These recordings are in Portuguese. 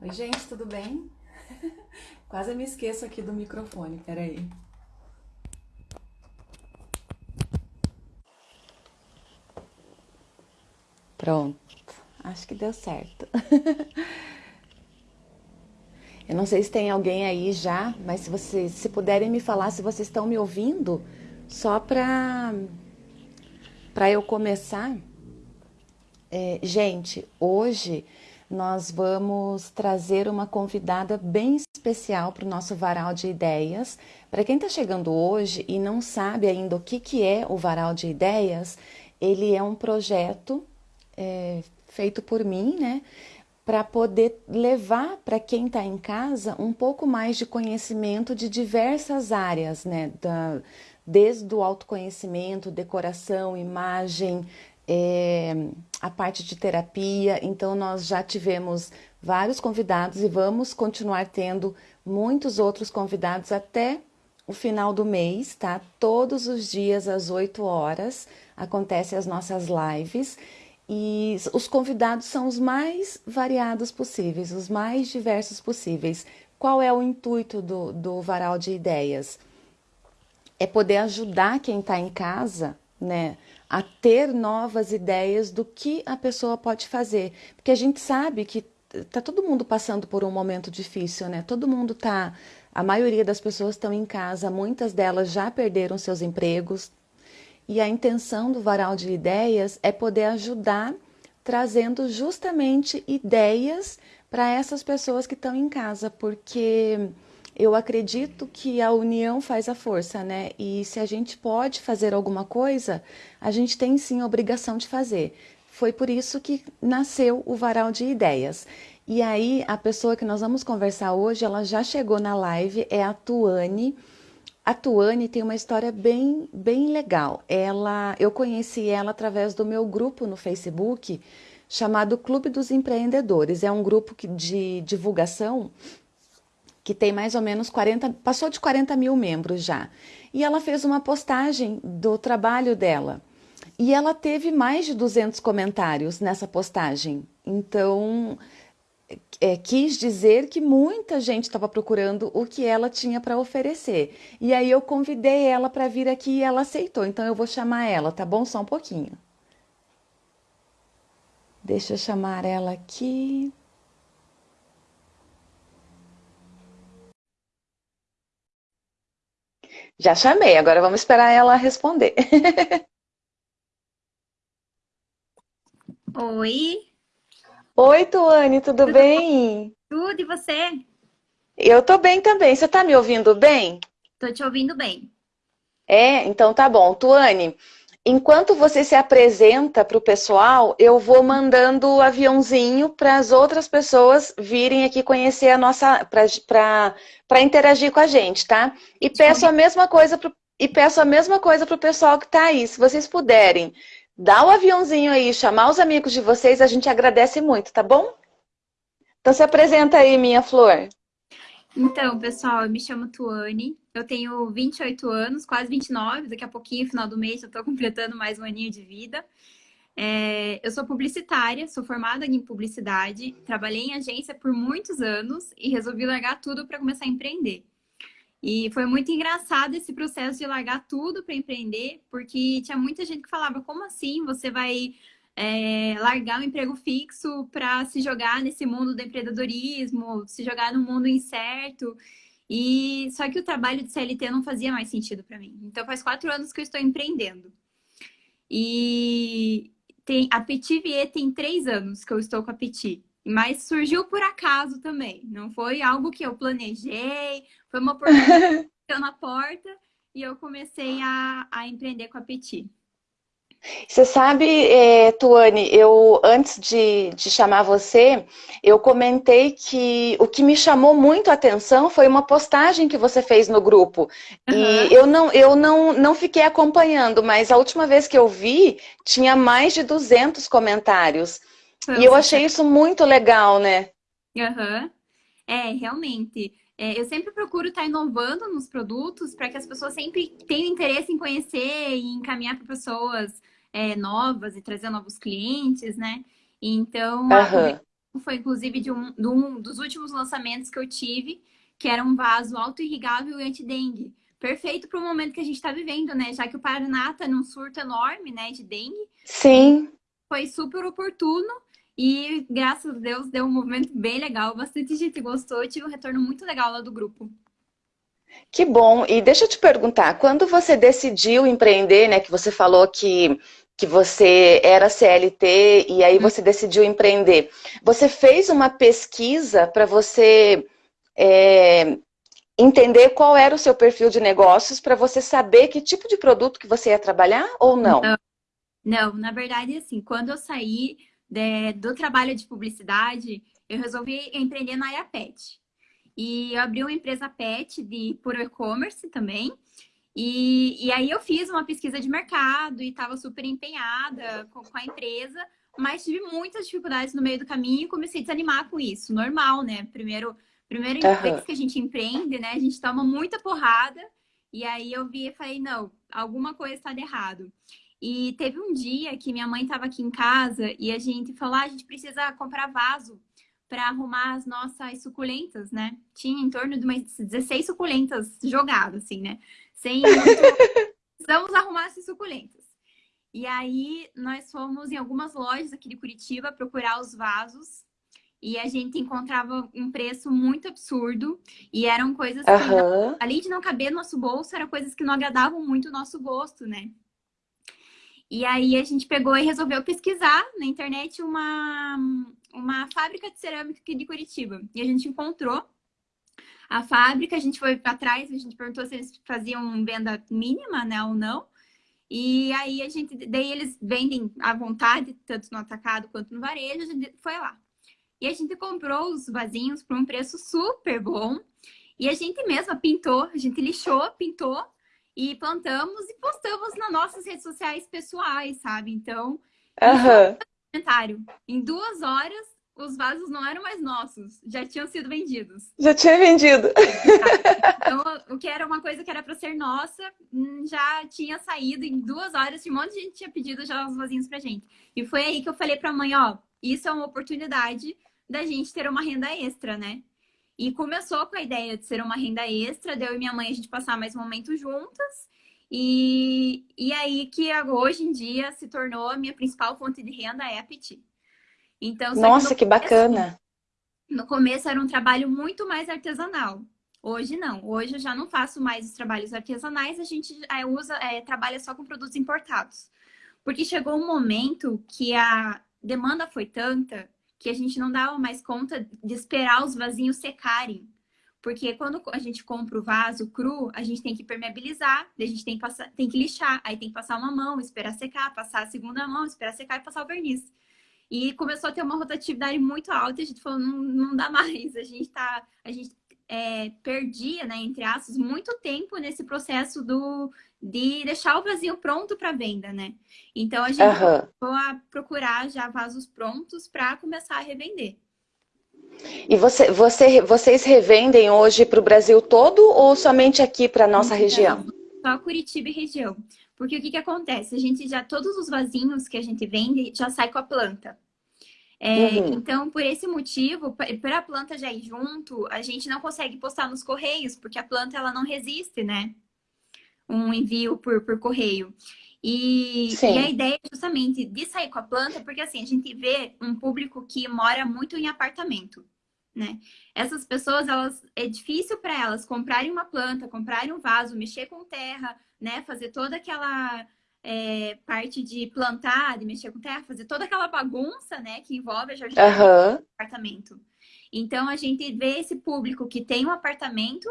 Oi, gente, tudo bem? Quase me esqueço aqui do microfone, peraí. Pronto, acho que deu certo. Eu não sei se tem alguém aí já, mas se vocês se puderem me falar se vocês estão me ouvindo, só para para eu começar. É, gente, hoje nós vamos trazer uma convidada bem especial para o nosso Varal de Ideias. Para quem está chegando hoje e não sabe ainda o que, que é o Varal de Ideias, ele é um projeto é, feito por mim, né? Para poder levar para quem está em casa um pouco mais de conhecimento de diversas áreas, né? Da, desde o autoconhecimento, decoração, imagem, é, a parte de terapia. Então, nós já tivemos vários convidados e vamos continuar tendo muitos outros convidados até o final do mês, tá? Todos os dias às 8 horas acontecem as nossas lives e os convidados são os mais variados possíveis, os mais diversos possíveis. Qual é o intuito do, do Varal de Ideias? É poder ajudar quem está em casa, né? A ter novas ideias do que a pessoa pode fazer. Porque a gente sabe que tá todo mundo passando por um momento difícil, né? Todo mundo tá, a maioria das pessoas estão em casa, muitas delas já perderam seus empregos. E a intenção do Varal de Ideias é poder ajudar trazendo justamente ideias para essas pessoas que estão em casa, porque eu acredito que a união faz a força, né? E se a gente pode fazer alguma coisa, a gente tem sim a obrigação de fazer. Foi por isso que nasceu o Varal de Ideias. E aí, a pessoa que nós vamos conversar hoje, ela já chegou na live, é a Tuane. A Tuane tem uma história bem, bem legal. Ela, eu conheci ela através do meu grupo no Facebook, chamado Clube dos Empreendedores. É um grupo de divulgação que tem mais ou menos 40, passou de 40 mil membros já. E ela fez uma postagem do trabalho dela. E ela teve mais de 200 comentários nessa postagem. Então, é, quis dizer que muita gente estava procurando o que ela tinha para oferecer. E aí eu convidei ela para vir aqui e ela aceitou. Então eu vou chamar ela, tá bom? Só um pouquinho. Deixa eu chamar ela aqui. Já chamei, agora vamos esperar ela responder. Oi. Oi, Tuane, tudo, tudo bem? Tudo, e você? Eu tô bem também. Você tá me ouvindo bem? Tô te ouvindo bem. É, então tá bom. Tuane, enquanto você se apresenta para o pessoal, eu vou mandando o aviãozinho para as outras pessoas virem aqui conhecer a nossa, para interagir com a gente, tá? E peço a mesma coisa pro, e peço a mesma coisa para o pessoal que está aí. Se vocês puderem dar o aviãozinho aí, chamar os amigos de vocês, a gente agradece muito, tá bom? Então se apresenta aí, minha flor. Então, pessoal, eu me chamo Tuane, eu tenho 28 anos, quase 29, daqui a pouquinho, final do mês, eu estou completando mais um aninho de vida. É, eu sou publicitária, sou formada em publicidade, trabalhei em agência por muitos anos e resolvi largar tudo para começar a empreender. E foi muito engraçado esse processo de largar tudo para empreender, porque tinha muita gente que falava, como assim você vai é, largar um emprego fixo para se jogar nesse mundo do empreendedorismo, se jogar no mundo incerto. E só que o trabalho de CLT não fazia mais sentido para mim. Então faz quatro anos que eu estou empreendendo. E tem, a Petit Vier tem três anos que eu estou com a Petit. Mas surgiu por acaso também. Não foi algo que eu planejei, foi uma oportunidade na porta e eu comecei a, a empreender com a Petit. Você sabe, é, Tuane, eu antes de, de chamar você, eu comentei que o que me chamou muito a atenção foi uma postagem que você fez no grupo. Uhum. E eu, não, eu não, não fiquei acompanhando, mas a última vez que eu vi, tinha mais de 200 comentários. e eu achei isso muito legal, né? Uhum. É, realmente. É, eu sempre procuro estar inovando nos produtos para que as pessoas sempre tenham interesse em conhecer e encaminhar para pessoas é, novas e trazer novos clientes, né? Então, uhum. foi inclusive de um, de um dos últimos lançamentos que eu tive, que era um vaso auto-irrigável e anti-dengue. Perfeito para o momento que a gente está vivendo, né? Já que o Paraná está num surto enorme, né, de dengue. Sim. Foi super oportuno e, graças a Deus, deu um movimento bem legal. Bastante gente gostou. Eu tive um retorno muito legal lá do grupo. Que bom. E deixa eu te perguntar, quando você decidiu empreender, né, que você falou que que você era CLT e aí você decidiu empreender. Você fez uma pesquisa para você é, entender qual era o seu perfil de negócios para você saber que tipo de produto que você ia trabalhar ou não? Não, não na verdade, assim, quando eu saí de, do trabalho de publicidade, eu resolvi empreender na área pet. E eu abri uma empresa pet de por e-commerce também. E, e aí eu fiz uma pesquisa de mercado e estava super empenhada com, com, a empresa, mas tive muitas dificuldades no meio do caminho e comecei a desanimar com isso. Normal, né? Primeiro, primeiro uhum. vez que a gente empreende, né? A gente toma muita porrada. E aí eu vi e falei, não, alguma coisa está de errado. E teve um dia que minha mãe estava aqui em casa e a gente falou, ah, a gente precisa comprar vaso para arrumar as nossas suculentas, né? Tinha em torno de umas 16 suculentas jogadas, assim, né? Sem muito... Precisamos arrumar essas suculentas. E aí, nós fomos em algumas lojas aqui de Curitiba procurar os vasos. E a gente encontrava um preço muito absurdo. E eram coisas que, uhum. além de não caber no nosso bolso, eram coisas que não agradavam muito o nosso gosto, né? E aí a gente pegou e resolveu pesquisar na internet uma, uma fábrica de cerâmica aqui de Curitiba. E a gente encontrou a fábrica, a gente foi atrás, a gente perguntou se eles faziam venda mínima, né, ou não. E aí a gente, daí eles vendem à vontade, tanto no atacado quanto no varejo, a gente foi lá. E a gente comprou os vasinhos por um preço super bom. E a gente mesma pintou, a gente lixou, pintou e plantamos e postamos nas nossas redes sociais pessoais, sabe? Então, uhum. comentário. Em duas horas, os vasos não eram mais nossos, já tinham sido vendidos. Já tinha vendido. Então, o que era uma coisa que era para ser nossa, hum, já tinha saído em duas horas, um monte de gente tinha pedido já os vasinhos pra gente. E foi aí que eu falei pra mãe, ó, isso é uma oportunidade da gente ter uma renda extra, né? E começou com a ideia de ser uma renda extra, deu e minha mãe a gente passar mais momentos juntas. E, e aí que hoje em dia se tornou a minha principal fonte de renda é a Petit. Então, Nossa, que, que bacana! No começo era um trabalho muito mais artesanal. Hoje não. Hoje eu já não faço mais os trabalhos artesanais, a gente é, usa, é, trabalha só com produtos importados. Porque chegou um momento que a demanda foi tanta que a gente não dava mais conta de esperar os vasinhos secarem. Porque quando a gente compra o vaso cru, a gente tem que permeabilizar, a gente tem que, passar, tem que lixar, aí tem que passar uma mão, esperar secar, passar a segunda mão, esperar secar e passar o verniz. E começou a ter uma rotatividade muito alta e a gente falou, não, não dá mais. A gente tá, a gente é, perdia, né, entre aspas, muito tempo nesse processo do, de deixar o vazio pronto para venda, né? Então a gente uhum. começou a procurar já vasos prontos para começar a revender. E você, você, vocês revendem hoje para o Brasil todo ou somente aqui para nossa Não, região? Só Curitiba e região. Porque o que, que acontece? A gente já, todos os vasinhos que a gente vende já sai com a planta. É, uhum. Então, por esse motivo, para a planta já ir junto, a gente não consegue postar nos correios, porque a planta ela não resiste, né? Um envio por, por correio. E, e, a ideia é justamente de sair com a planta, porque assim, a gente vê um público que mora muito em apartamento, né? Essas pessoas, elas é difícil para elas comprarem uma planta, comprarem um vaso, mexer com terra, né? Fazer toda aquela é, parte de plantar, de mexer com terra, fazer toda aquela bagunça, né? Que envolve a jardineira uhum. apartamento. Então, a gente vê esse público que tem um apartamento,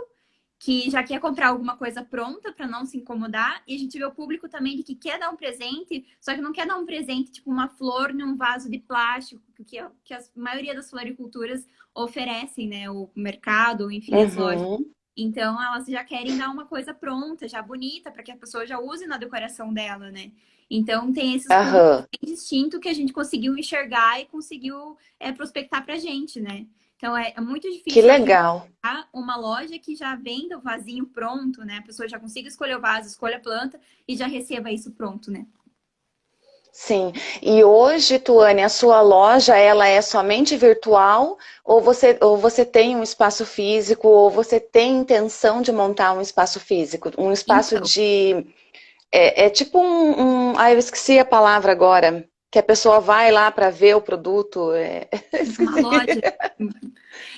que já quer comprar alguma coisa pronta para não se incomodar, e a gente vê o público também que quer dar um presente, só que não quer dar um presente, tipo uma flor num vaso de plástico, que, que a maioria das floriculturas oferecem, né? O mercado, enfim, as uhum. lojas. Então, elas já querem dar uma coisa pronta, já bonita, para que a pessoa já use na decoração dela, né? Então, tem esses uhum. distinto que a gente conseguiu enxergar e conseguiu é, prospectar pra gente, né? Então, é, é muito difícil. Que legal. Uma loja que já venda o vasinho pronto, né? A pessoa já consiga escolher o vaso, escolha a planta e já receba isso pronto, né? Sim. E hoje, Tuane, a sua loja ela é somente virtual ou você, ou você tem um espaço físico ou você tem intenção de montar um espaço físico? Um espaço então. de... É, é tipo um, um... Ah, eu esqueci a palavra agora. Que a pessoa vai lá para ver o produto. É... Uma loja.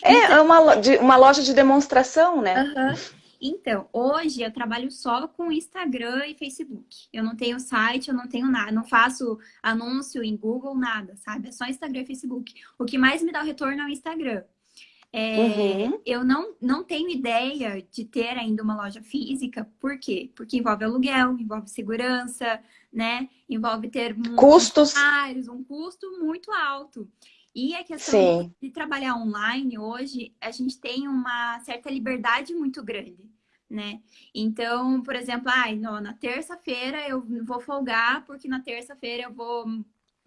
É, então... uma, de, uma loja de demonstração, né? Uhum. Então, hoje eu trabalho só com Instagram e Facebook. Eu não tenho site, eu não tenho nada, não faço anúncio em Google, nada, sabe? É só Instagram e Facebook. O que mais me dá o retorno é o Instagram. É, uhum. Eu não, não tenho ideia de ter ainda uma loja física, por quê? Porque envolve aluguel, envolve segurança, né? Envolve ter custos, um custo muito alto. E a questão Sim. de trabalhar online hoje, a gente tem uma certa liberdade muito grande, né? Então, por exemplo, ah, não, na terça-feira eu vou folgar porque na terça-feira eu vou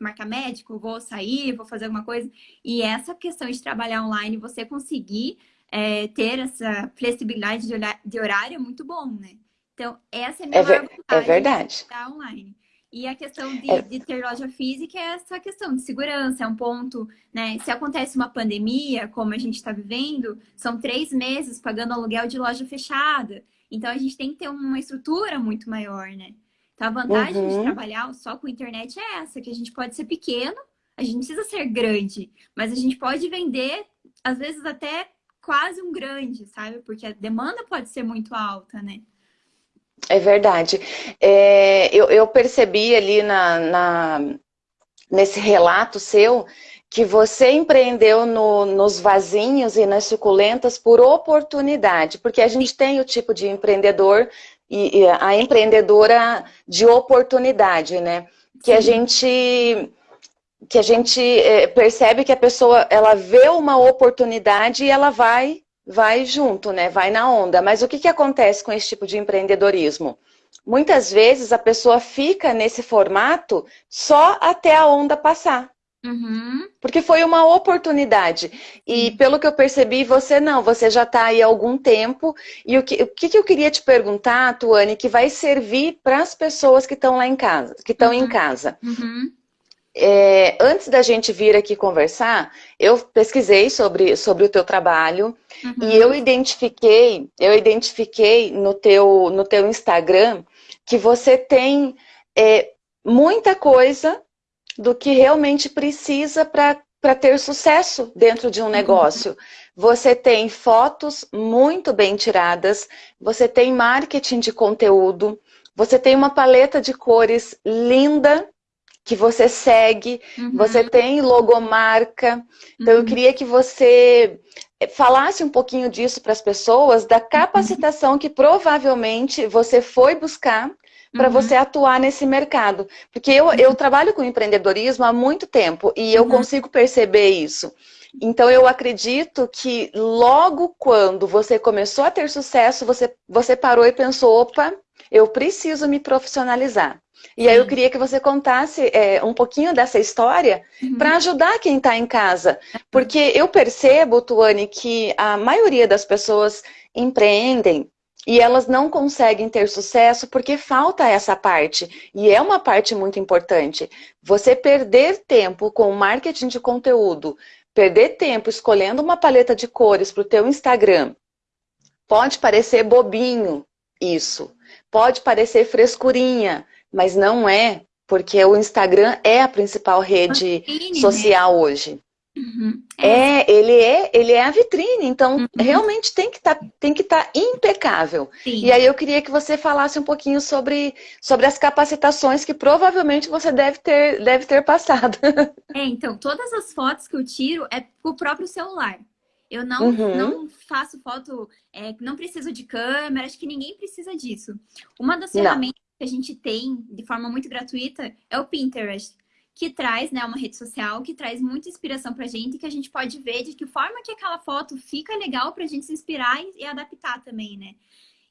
marcar médico, vou sair, vou fazer alguma coisa. E essa questão de trabalhar online, você conseguir é, ter essa flexibilidade de, horário é muito bom, né? Então, essa é a minha é, ver, é verdade. de online. E a questão de, é. de, ter loja física é essa questão de segurança, é um ponto, né? Se acontece uma pandemia, como a gente está vivendo, são três meses pagando aluguel de loja fechada. Então a gente tem que ter uma estrutura muito maior, né? Então a vantagem uhum. de trabalhar só com internet é essa, que a gente pode ser pequeno, a gente não precisa ser grande, mas a gente pode vender, às vezes até quase um grande, sabe? Porque a demanda pode ser muito alta, né? É verdade. É, eu, eu, percebi ali na, na, nesse relato seu que você empreendeu no, nos vasinhos e nas suculentas por oportunidade, porque a gente tem o tipo de empreendedor e, e a empreendedora de oportunidade, né? Que Sim. a gente que a gente é, percebe que a pessoa ela vê uma oportunidade e ela vai vai junto, né? Vai na onda. Mas o que, que acontece com esse tipo de empreendedorismo? Muitas vezes a pessoa fica nesse formato só até a onda passar. Uhum. Porque foi uma oportunidade. E uhum. pelo que eu percebi, você não, você já está aí há algum tempo. E o que, o que eu queria te perguntar, Tuane, que vai servir para as pessoas que estão lá em casa, que estão uhum. em casa. Uhum. É, antes da gente vir aqui conversar, eu pesquisei sobre, sobre o teu trabalho uhum. e eu identifiquei, eu identifiquei no teu, no teu Instagram que você tem é, muita coisa do que realmente precisa para ter sucesso dentro de um uhum. negócio. Você tem fotos muito bem tiradas, você tem marketing de conteúdo, você tem uma paleta de cores linda que você segue, uhum. você tem logomarca. Então, uhum. eu queria que você eh, falasse um pouquinho disso para as pessoas, da capacitação que provavelmente você foi buscar para uhum. você atuar nesse mercado. Porque eu, eu trabalho com empreendedorismo há muito tempo e eu uhum. consigo perceber isso. Então, eu acredito que logo quando você começou a ter sucesso, você, você parou e pensou, opa, eu preciso me profissionalizar. E aí eu queria que você contasse é, um pouquinho dessa história uhum. para ajudar quem está em casa. Porque eu percebo, Tuane, que a maioria das pessoas empreendem e elas não conseguem ter sucesso porque falta essa parte. E é uma parte muito importante. Você perder tempo com o marketing de conteúdo, perder tempo escolhendo uma paleta de cores para o teu Instagram, pode parecer bobinho isso. Pode parecer frescurinha, mas não é, porque o Instagram é a principal rede vitrine, social né? hoje. Uhum. É. é. ele é, ele é a vitrine, então uhum. realmente tem que tá, estar tá impecável. Sim. E aí eu queria que você falasse um pouquinho sobre, sobre as capacitações que provavelmente você deve ter, deve ter passado. É, então, todas as fotos que eu tiro é com o próprio celular. Eu não, uhum. não faço foto, é, não preciso de câmera, acho que ninguém precisa disso. Uma das ferramentas que a gente tem de forma muito gratuita é o Pinterest, que traz né, uma rede social que traz muita inspiração pra gente, que a gente pode ver de que forma que aquela foto fica legal pra gente se inspirar e, e adaptar também, né?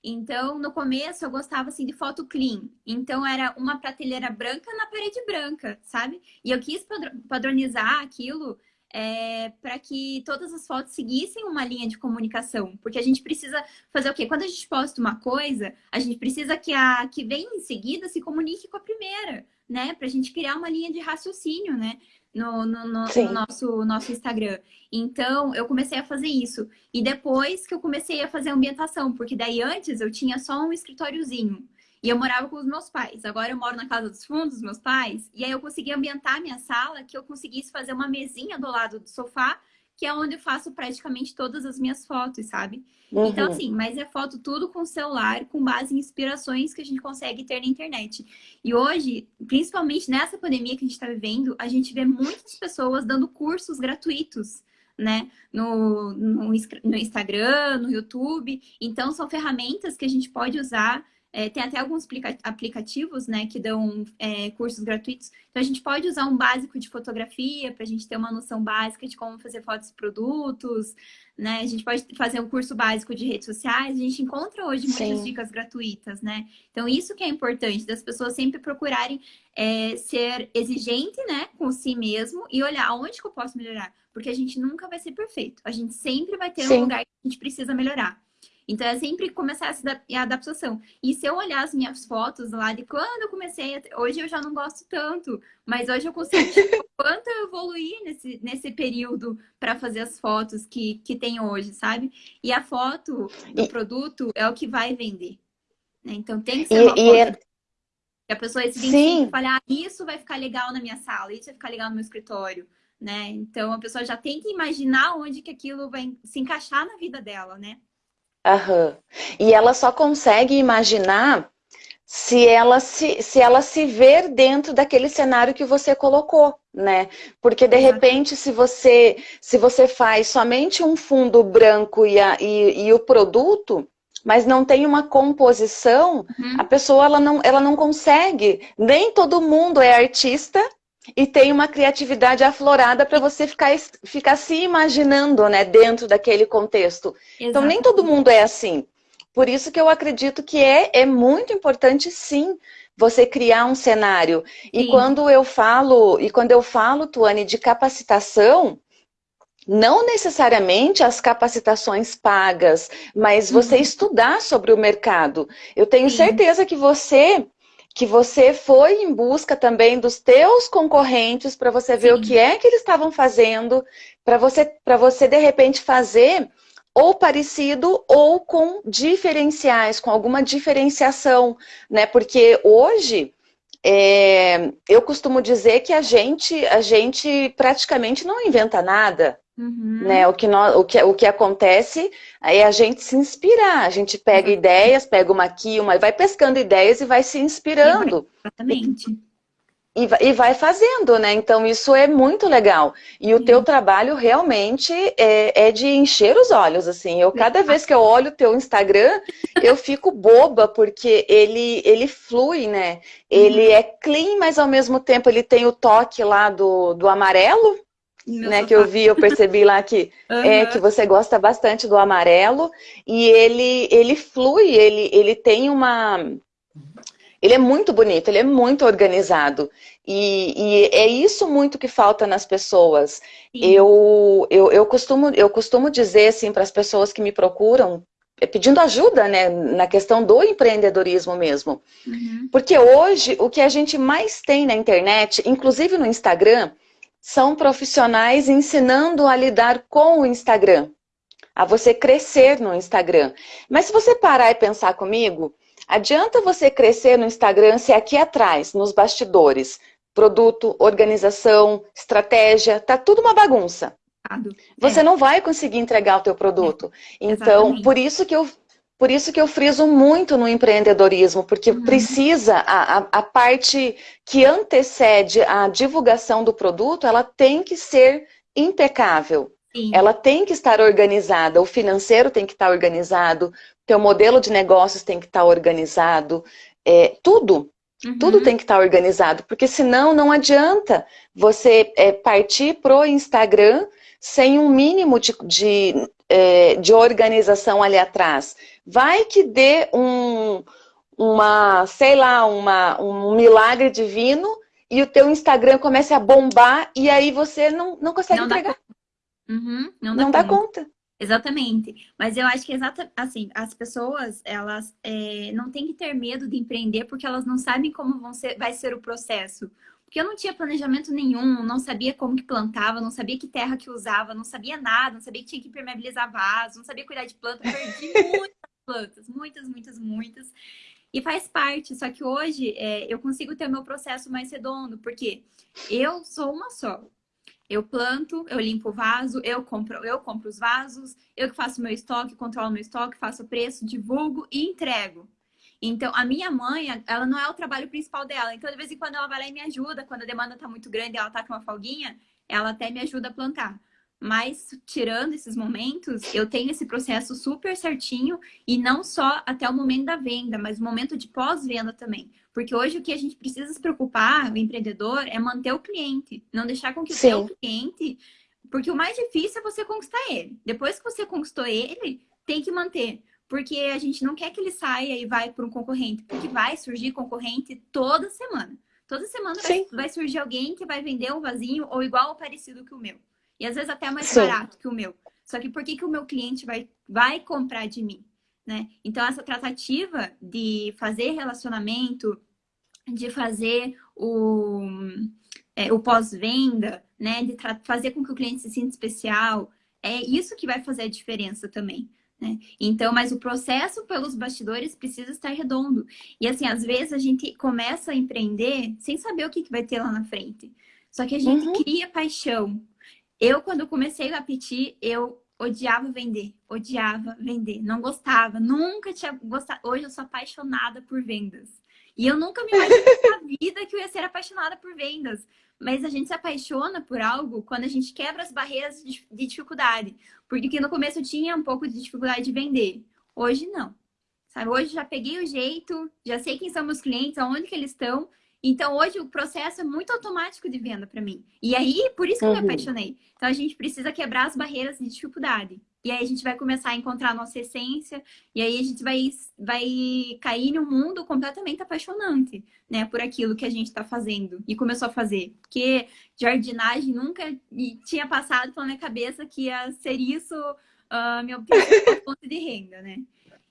Então, no começo, eu gostava, assim, de foto clean. Então, era uma prateleira branca na parede branca, sabe? E eu quis padronizar aquilo é, para que todas as fotos seguissem uma linha de comunicação. Porque a gente precisa fazer o quê? Quando a gente posta uma coisa, a gente precisa que a que vem em seguida se comunique com a primeira. né? Para a gente criar uma linha de raciocínio, né? No, no, no, no, nosso, nosso Instagram. Então, eu comecei a fazer isso. E depois que eu comecei a fazer ambientação, porque daí antes eu tinha só um escritóriozinho. E eu morava com os meus pais. Agora eu moro na casa dos fundos dos meus pais. E aí eu consegui ambientar minha sala, que eu conseguisse fazer uma mesinha do lado do sofá, que é onde eu faço praticamente todas as minhas fotos, sabe? Uhum. Então, assim, mas é foto tudo com celular, com base em inspirações que a gente consegue ter na internet. E hoje, principalmente nessa pandemia que a gente está vivendo, a gente vê muitas pessoas dando cursos gratuitos né? No, no, no, Instagram, no YouTube. Então, são ferramentas que a gente pode usar é, tem até alguns aplicativos né, que dão é, cursos gratuitos. Então, a gente pode usar um básico de fotografia para a gente ter uma noção básica de como fazer fotos de produtos. Né? A gente pode fazer um curso básico de redes sociais. A gente encontra hoje muitas Sim. dicas gratuitas. Né? Então, isso que é importante, das pessoas sempre procurarem é, ser exigente né, com si mesmo e olhar onde que eu posso melhorar. Porque a gente nunca vai ser perfeito. A gente sempre vai ter Sim. um lugar que a gente precisa melhorar. Então, é sempre começar essa adaptação. E se eu olhar as minhas fotos lá de quando eu comecei, hoje eu já não gosto tanto, mas hoje eu consigo tipo, quanto eu evoluí nesse, nesse período para fazer as fotos que, que tem hoje, sabe? E a foto do e... produto é o que vai vender. Né? Então, tem que ser uma e, foto é... que a pessoa se identifique e fale, ah, isso vai ficar legal na minha sala, isso vai ficar legal no meu escritório. Né? Então, a pessoa já tem que imaginar onde que aquilo vai se encaixar na vida dela, né? Aham. E ela só consegue imaginar se ela se, se ela se ver dentro daquele cenário que você colocou, né? Porque de repente, se você se você faz somente um fundo branco e, a, e, e o produto, mas não tem uma composição, uhum. a pessoa ela não, ela não consegue. Nem todo mundo é artista e tem uma criatividade aflorada para você ficar, ficar se imaginando né, dentro daquele contexto. Exatamente. Então, nem todo mundo é assim. Por isso que eu acredito que é, é muito importante, sim, você criar um cenário. E quando eu falo, e quando eu falo, Tuane, de capacitação, não necessariamente as capacitações pagas, mas você uhum. estudar sobre o mercado. Eu tenho Sim. certeza que você que você foi em busca também dos teus concorrentes para você ver Sim. o que é que eles estavam fazendo, para você, você de repente fazer ou parecido ou com diferenciais, com alguma diferenciação, né? Porque hoje é, eu costumo dizer que a gente, a gente praticamente não inventa nada. Uhum. Né? O, que nós, o, que, o que acontece é a gente se inspirar, a gente pega uhum. ideias, pega uma aqui, uma, vai pescando ideias e vai se inspirando. Exatamente. E, e, vai fazendo, né? Então isso é muito legal. E o teu trabalho realmente é, é, de encher os olhos, assim. Eu, cada vez que eu olho o teu Instagram, eu fico boba, porque ele, ele flui, né? Ele uhum. é clean, mas ao mesmo tempo ele tem o toque lá do, do amarelo, né, que eu vi, eu percebi lá que, uhum. é, que você gosta bastante do amarelo e ele, ele flui, ele, ele tem uma... Ele é muito bonito, ele é muito organizado. E, e é isso muito que falta nas pessoas. Eu, eu, eu, costumo, eu costumo dizer assim para as pessoas que me procuram, é, pedindo ajuda né, na questão do empreendedorismo mesmo. Uhum. Porque hoje o que a gente mais tem na internet, inclusive no Instagram, são profissionais ensinando a lidar com o Instagram, a você crescer no Instagram. Mas se você parar e pensar comigo, adianta você crescer no Instagram se aqui atrás, nos bastidores, produto, organização, estratégia, tá tudo uma bagunça. Você é. não vai conseguir entregar o teu produto. É. Então, por isso que eu por isso que eu friso muito no empreendedorismo, porque uhum. precisa, a, a, a, parte que antecede a divulgação do produto, ela tem que ser impecável. Sim. Ela tem que estar organizada, o financeiro tem que estar organizado, teu modelo de negócios tem que estar organizado, é, tudo. Uhum. Tudo tem que estar organizado, porque senão não adianta você é, partir pro Instagram sem um mínimo de, de, é, de organização ali atrás. Vai que dê um, uma, sei lá, uma, um milagre divino e o teu Instagram comece a bombar e aí você não, não consegue não entregar. Uhum, não dá, não conta. dá conta. Exatamente. Mas eu acho que exata, assim, as pessoas, elas é, não têm que ter medo de empreender porque elas não sabem como vão ser, vai ser o processo. Porque eu não tinha planejamento nenhum, não sabia como que plantava, não sabia que terra que usava, não sabia nada, não sabia que tinha que impermeabilizar vaso, não sabia cuidar de planta, perdi muitas plantas, muitas, muitas, muitas. E faz parte, só que hoje é, eu consigo ter o meu processo mais redondo, porque eu sou uma só. Eu planto, eu limpo o vaso, eu compro, eu compro os vasos, eu que faço meu estoque, controlo meu estoque, faço o preço, divulgo e entrego. Então, a minha mãe, ela não é o trabalho principal dela. Então, de vez em quando, ela vai lá e me ajuda. Quando a demanda tá muito grande e ela tá com uma folguinha, ela até me ajuda a plantar. Mas, tirando esses momentos, eu tenho esse processo super certinho e não só até o momento da venda, mas o momento de pós-venda também. Porque hoje o que a gente precisa se preocupar, o empreendedor, é manter o cliente. Não deixar com que Sim. o seu cliente... Porque o mais difícil é você conquistar ele. Depois que você conquistou ele, tem que manter porque a gente não quer que ele saia e vai para um concorrente, porque vai surgir concorrente toda semana. Toda semana vai, vai, surgir alguém que vai vender um vasinho ou igual ou parecido que o meu. E às vezes até mais Sim. barato que o meu. Só que por que, que o meu cliente vai, vai comprar de mim? Né? Então, essa tratativa de fazer relacionamento, de fazer o, é, o pós-venda, né? de fazer com que o cliente se sinta especial, é isso que vai fazer a diferença também. Né? Então, mas o processo pelos bastidores precisa estar redondo. E assim, às vezes a gente começa a empreender sem saber o que, que vai ter lá na frente. Só que a gente uhum. cria paixão. Eu, quando comecei o Apeti, eu odiava vender, odiava vender, não gostava, nunca tinha gostado. Hoje eu sou apaixonada por vendas. E eu nunca me imaginei na vida que eu ia ser apaixonada por vendas. Mas a gente se apaixona por algo quando a gente quebra as barreiras de, dificuldade. Porque no começo eu tinha um pouco de dificuldade de vender. Hoje não. Sabe? Hoje já peguei o jeito, já sei quem são meus clientes, aonde que eles estão. Então hoje o processo é muito automático de venda para mim. E aí, por isso que uhum. eu me uhum. apaixonei. Então a gente precisa quebrar as barreiras de dificuldade. E aí a gente vai começar a encontrar a nossa essência, e aí a gente vai, vai cair num mundo completamente apaixonante, né? Por aquilo que a gente está fazendo e começou a fazer. Porque jardinagem nunca tinha passado pela minha cabeça que ia ser isso uh, minha fonte de renda, né?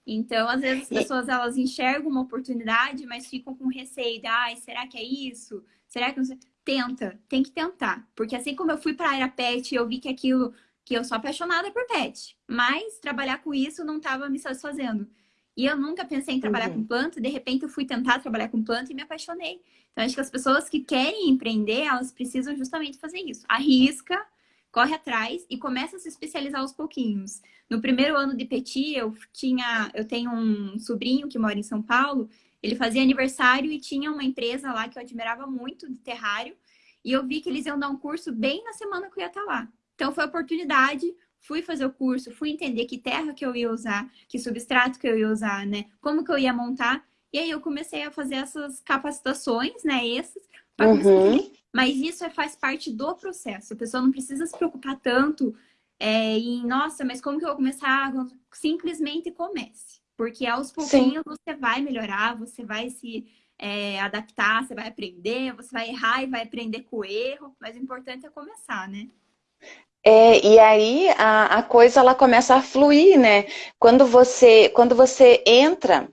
Então, às vezes as pessoas elas enxergam uma oportunidade, mas ficam com receio de, ai, será que é isso? Será que não sei? Tenta, tem que tentar. Porque assim como eu fui para a área pet e eu vi que aquilo que eu sou apaixonada por pet, mas trabalhar com isso não estava me satisfazendo. E eu nunca pensei em trabalhar uhum. com planta, de repente eu fui tentar trabalhar com planta e me apaixonei. Então, acho que as pessoas que querem empreender, elas precisam justamente fazer isso. Arrisca, corre atrás e começa a se especializar aos pouquinhos. No primeiro ano de Petit, eu tinha, eu tenho um sobrinho que mora em São Paulo, ele fazia aniversário e tinha uma empresa lá que eu admirava muito de terrário, e eu vi que eles iam dar um curso bem na semana que eu ia estar lá. Então, foi oportunidade, fui fazer o curso, fui entender que terra que eu ia usar, que substrato que eu ia usar, né? Como que eu ia montar. E aí eu comecei a fazer essas capacitações, né? Essas, para uhum. Mas isso é, faz parte do processo. A pessoa não precisa se preocupar tanto é, em, nossa, mas como que eu vou começar? Simplesmente comece. Porque aos pouquinhos Sim. você vai melhorar, você vai se é, adaptar, você vai aprender, você vai errar e vai aprender com o erro. Mas o importante é começar, né? É, e aí a, a coisa ela começa a fluir, né? Quando você, quando você entra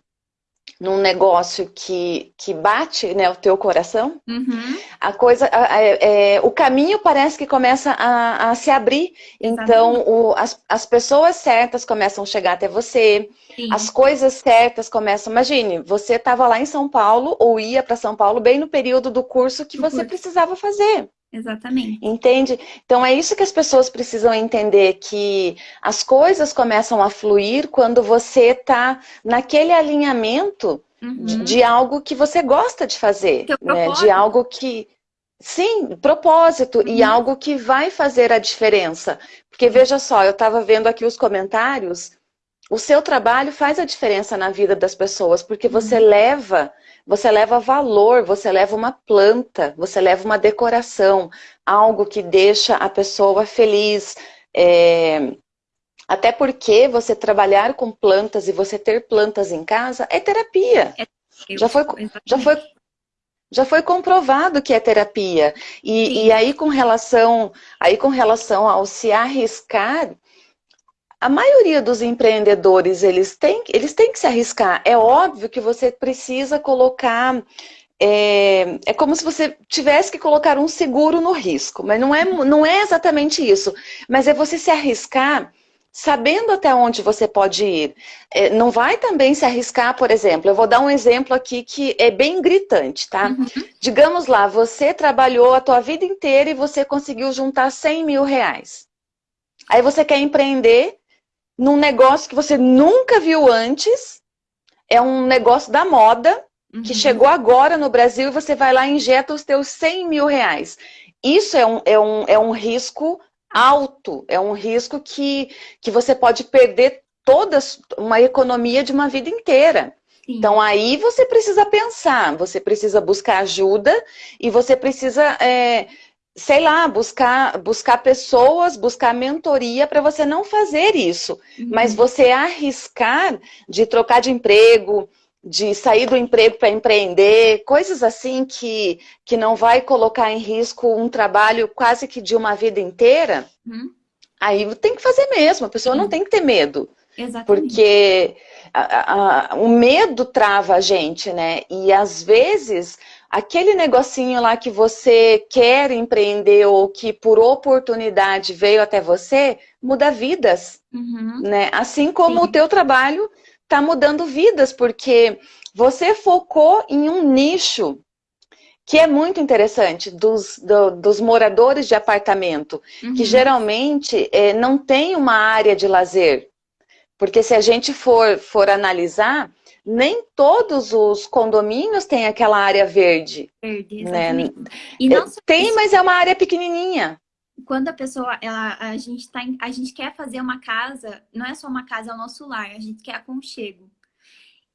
num negócio que, que bate né, o teu coração, uhum. a coisa, é, o caminho parece que começa a, a se abrir. Exatamente. Então, o, as, as pessoas certas começam a chegar até você, Sim. as coisas certas começam... Imagine, você estava lá em São Paulo, ou ia para São Paulo, bem no período do curso que você curso. precisava fazer. Exatamente. Entende? Então é isso que as pessoas precisam entender, que as coisas começam a fluir quando você está naquele alinhamento uhum. de, de, algo que você gosta de fazer. Né? De algo que... Sim, propósito, uhum. e algo que vai fazer a diferença. Porque veja só, eu estava vendo aqui os comentários, o seu trabalho faz a diferença na vida das pessoas, porque você uhum. leva você leva valor, você leva uma planta, você leva uma decoração, algo que deixa a pessoa feliz. É... Até porque você trabalhar com plantas e você ter plantas em casa é terapia. É, já, foi, já, foi, já foi comprovado que é terapia. E, e aí, com relação, aí com relação ao se arriscar, a maioria dos empreendedores, eles têm, eles têm que se arriscar. É óbvio que você precisa colocar... É, é como se você tivesse que colocar um seguro no risco, mas não é, não é exatamente isso. Mas é você se arriscar sabendo até onde você pode ir. É, não vai também se arriscar, por exemplo, eu vou dar um exemplo aqui que é bem gritante, tá? Uhum. Digamos lá, você trabalhou a tua vida inteira e você conseguiu juntar 100 mil reais. Aí você quer empreender num negócio que você nunca viu antes, é um negócio da moda, uhum. que chegou agora no Brasil e você vai lá e injeta os teus 100 mil reais. Isso é um, é um, é um risco alto, é um risco que, que você pode perder toda uma economia de uma vida inteira. Sim. Então aí você precisa pensar, você precisa buscar ajuda e você precisa, é, sei lá, buscar, buscar pessoas, buscar mentoria para você não fazer isso. Uhum. Mas você arriscar de trocar de emprego, de sair do emprego para empreender, coisas assim que, que não vai colocar em risco um trabalho quase que de uma vida inteira, hum. aí tem que fazer mesmo, a pessoa Sim. não tem que ter medo. Exatamente. Porque a, a, o medo trava a gente, né? E às vezes, aquele negocinho lá que você quer empreender ou que por oportunidade veio até você, muda vidas, uhum. né? Assim como Sim. o teu trabalho está mudando vidas, porque você focou em um nicho que é muito interessante, dos, do, dos moradores de apartamento, uhum. que geralmente é, não tem uma área de lazer. Porque se a gente for, for analisar, nem todos os condomínios têm aquela área verde. Verde, né? E não tem, mas é uma área pequenininha quando a pessoa, ela, a gente tá, a gente quer fazer uma casa, não é só uma casa, é o nosso lar, a gente quer aconchego.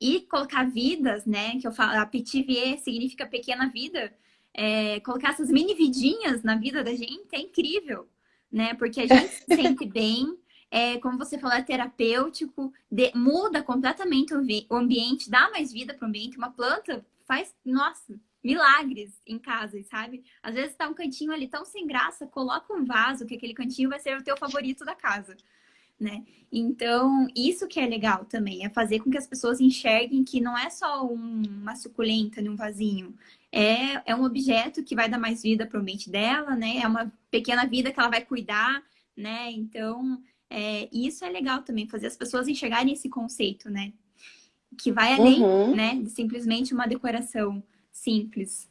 E colocar vidas, né, que eu falo, a petit vie significa pequena vida, é, colocar essas mini vidinhas na vida da gente é incrível, né, porque a gente se sente bem, é, como você falou, é terapêutico, de, muda completamente o, o ambiente, dá mais vida para o ambiente, uma planta faz, nossa, milagres em casa, sabe? Às vezes tá um cantinho ali tão sem graça, coloca um vaso, que aquele cantinho vai ser o teu favorito da casa, né? Então, isso que é legal também, é fazer com que as pessoas enxerguem que não é só um, uma suculenta num vasinho, é, é um objeto que vai dar mais vida para o ambiente dela, né? É uma pequena vida que ela vai cuidar, né? Então, é, isso é legal também, fazer as pessoas enxergarem esse conceito, né? Que vai além, uhum. né, de simplesmente uma decoração simples.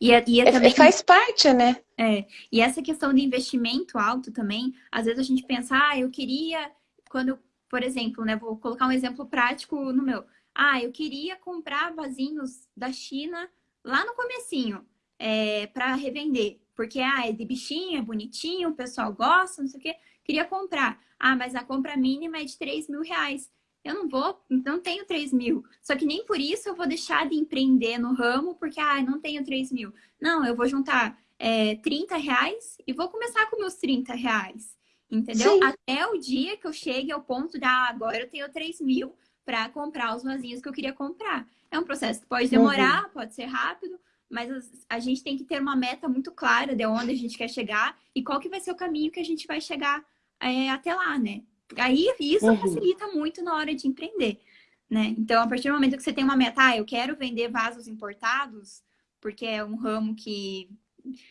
E, é, e é, é também, faz parte, né? É, e essa questão de investimento alto também, às vezes a gente pensa, ah, eu queria, quando, por exemplo, né, vou colocar um exemplo prático no meu. Ah, eu queria comprar vasinhos da China lá no comecinho, é, para revender. Porque, ah, é de bichinho, é bonitinho, o pessoal gosta, não sei o quê. Queria comprar. Ah, mas a compra mínima é de 3 mil reais eu não vou, não tenho 3 mil. Só que nem por isso eu vou deixar de empreender no ramo, porque, ah, não tenho 3 mil. Não, eu vou juntar é, 30 reais e vou começar com meus 30 reais. Entendeu? Sim. Até o dia que eu chegue ao ponto de, ah, agora eu tenho 3 mil para comprar os vasinhos que eu queria comprar. É um processo que pode demorar, uhum. pode ser rápido, mas a gente tem que ter uma meta muito clara de onde a gente quer chegar e qual que vai ser o caminho que a gente vai chegar é, até lá, né? Aí isso uhum. facilita muito na hora de empreender, né? Então, a partir do momento que você tem uma meta, ah, eu quero vender vasos importados, porque é um ramo que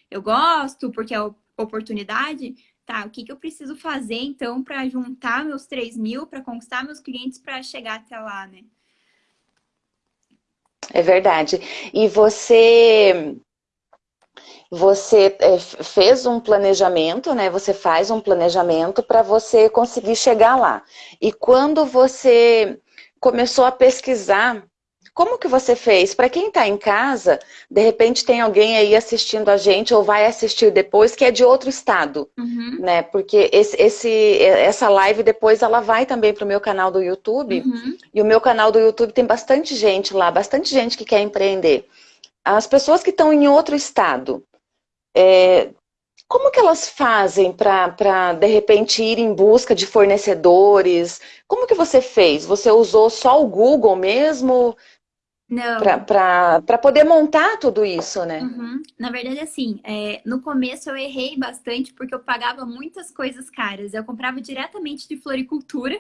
eu gosto, porque é oportunidade, tá? O que, que eu preciso fazer, então, para juntar meus 3 mil, para conquistar meus clientes, para chegar até lá, né? É verdade. E você você é, fez um planejamento, né? Você faz um planejamento para você conseguir chegar lá. E quando você começou a pesquisar, como que você fez? Para quem está em casa, de repente tem alguém aí assistindo a gente ou vai assistir depois que é de outro estado, uhum. né? Porque esse, esse, essa live depois ela vai também para o meu canal do YouTube. Uhum. E o meu canal do YouTube tem bastante gente lá, bastante gente que quer empreender. As pessoas que estão em outro estado, é, como que elas fazem para, de repente, ir em busca de fornecedores? Como que você fez? Você usou só o Google mesmo? Não. Para poder montar tudo isso, né? Uhum. Na verdade, assim, é, no começo eu errei bastante porque eu pagava muitas coisas caras. Eu comprava diretamente de floricultura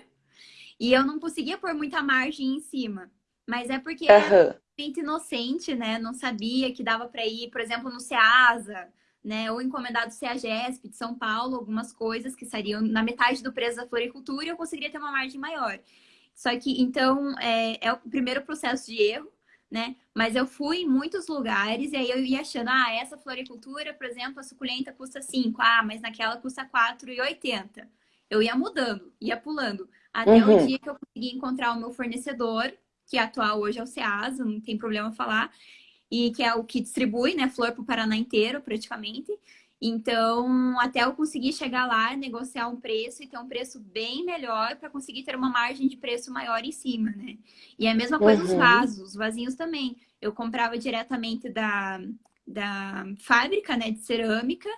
e eu não conseguia pôr muita margem em cima. Mas é porque uhum. era muito inocente, né? Não sabia que dava para ir, por exemplo, no Ceasa, né? Ou encomendado CEAGESP de São Paulo, algumas coisas que sairiam na metade do preço da floricultura e eu conseguiria ter uma margem maior. Só que, então, é, é o primeiro processo de erro né? Mas eu fui em muitos lugares e aí eu ia achando, ah, essa floricultura, por exemplo, a suculenta custa 5, ah, mas naquela custa 4,80. Eu ia mudando, ia pulando, até uhum. o dia que eu consegui encontrar o meu fornecedor, que atual hoje é o Ceasa, não tem problema falar, e que é o que distribui, né, flor para o Paraná inteiro, praticamente. Então, até eu conseguir chegar lá, negociar um preço e ter um preço bem melhor para conseguir ter uma margem de preço maior em cima, né? E é a mesma coisa uhum. os vasos, os vasinhos também. Eu comprava diretamente da, da fábrica, né, de cerâmica,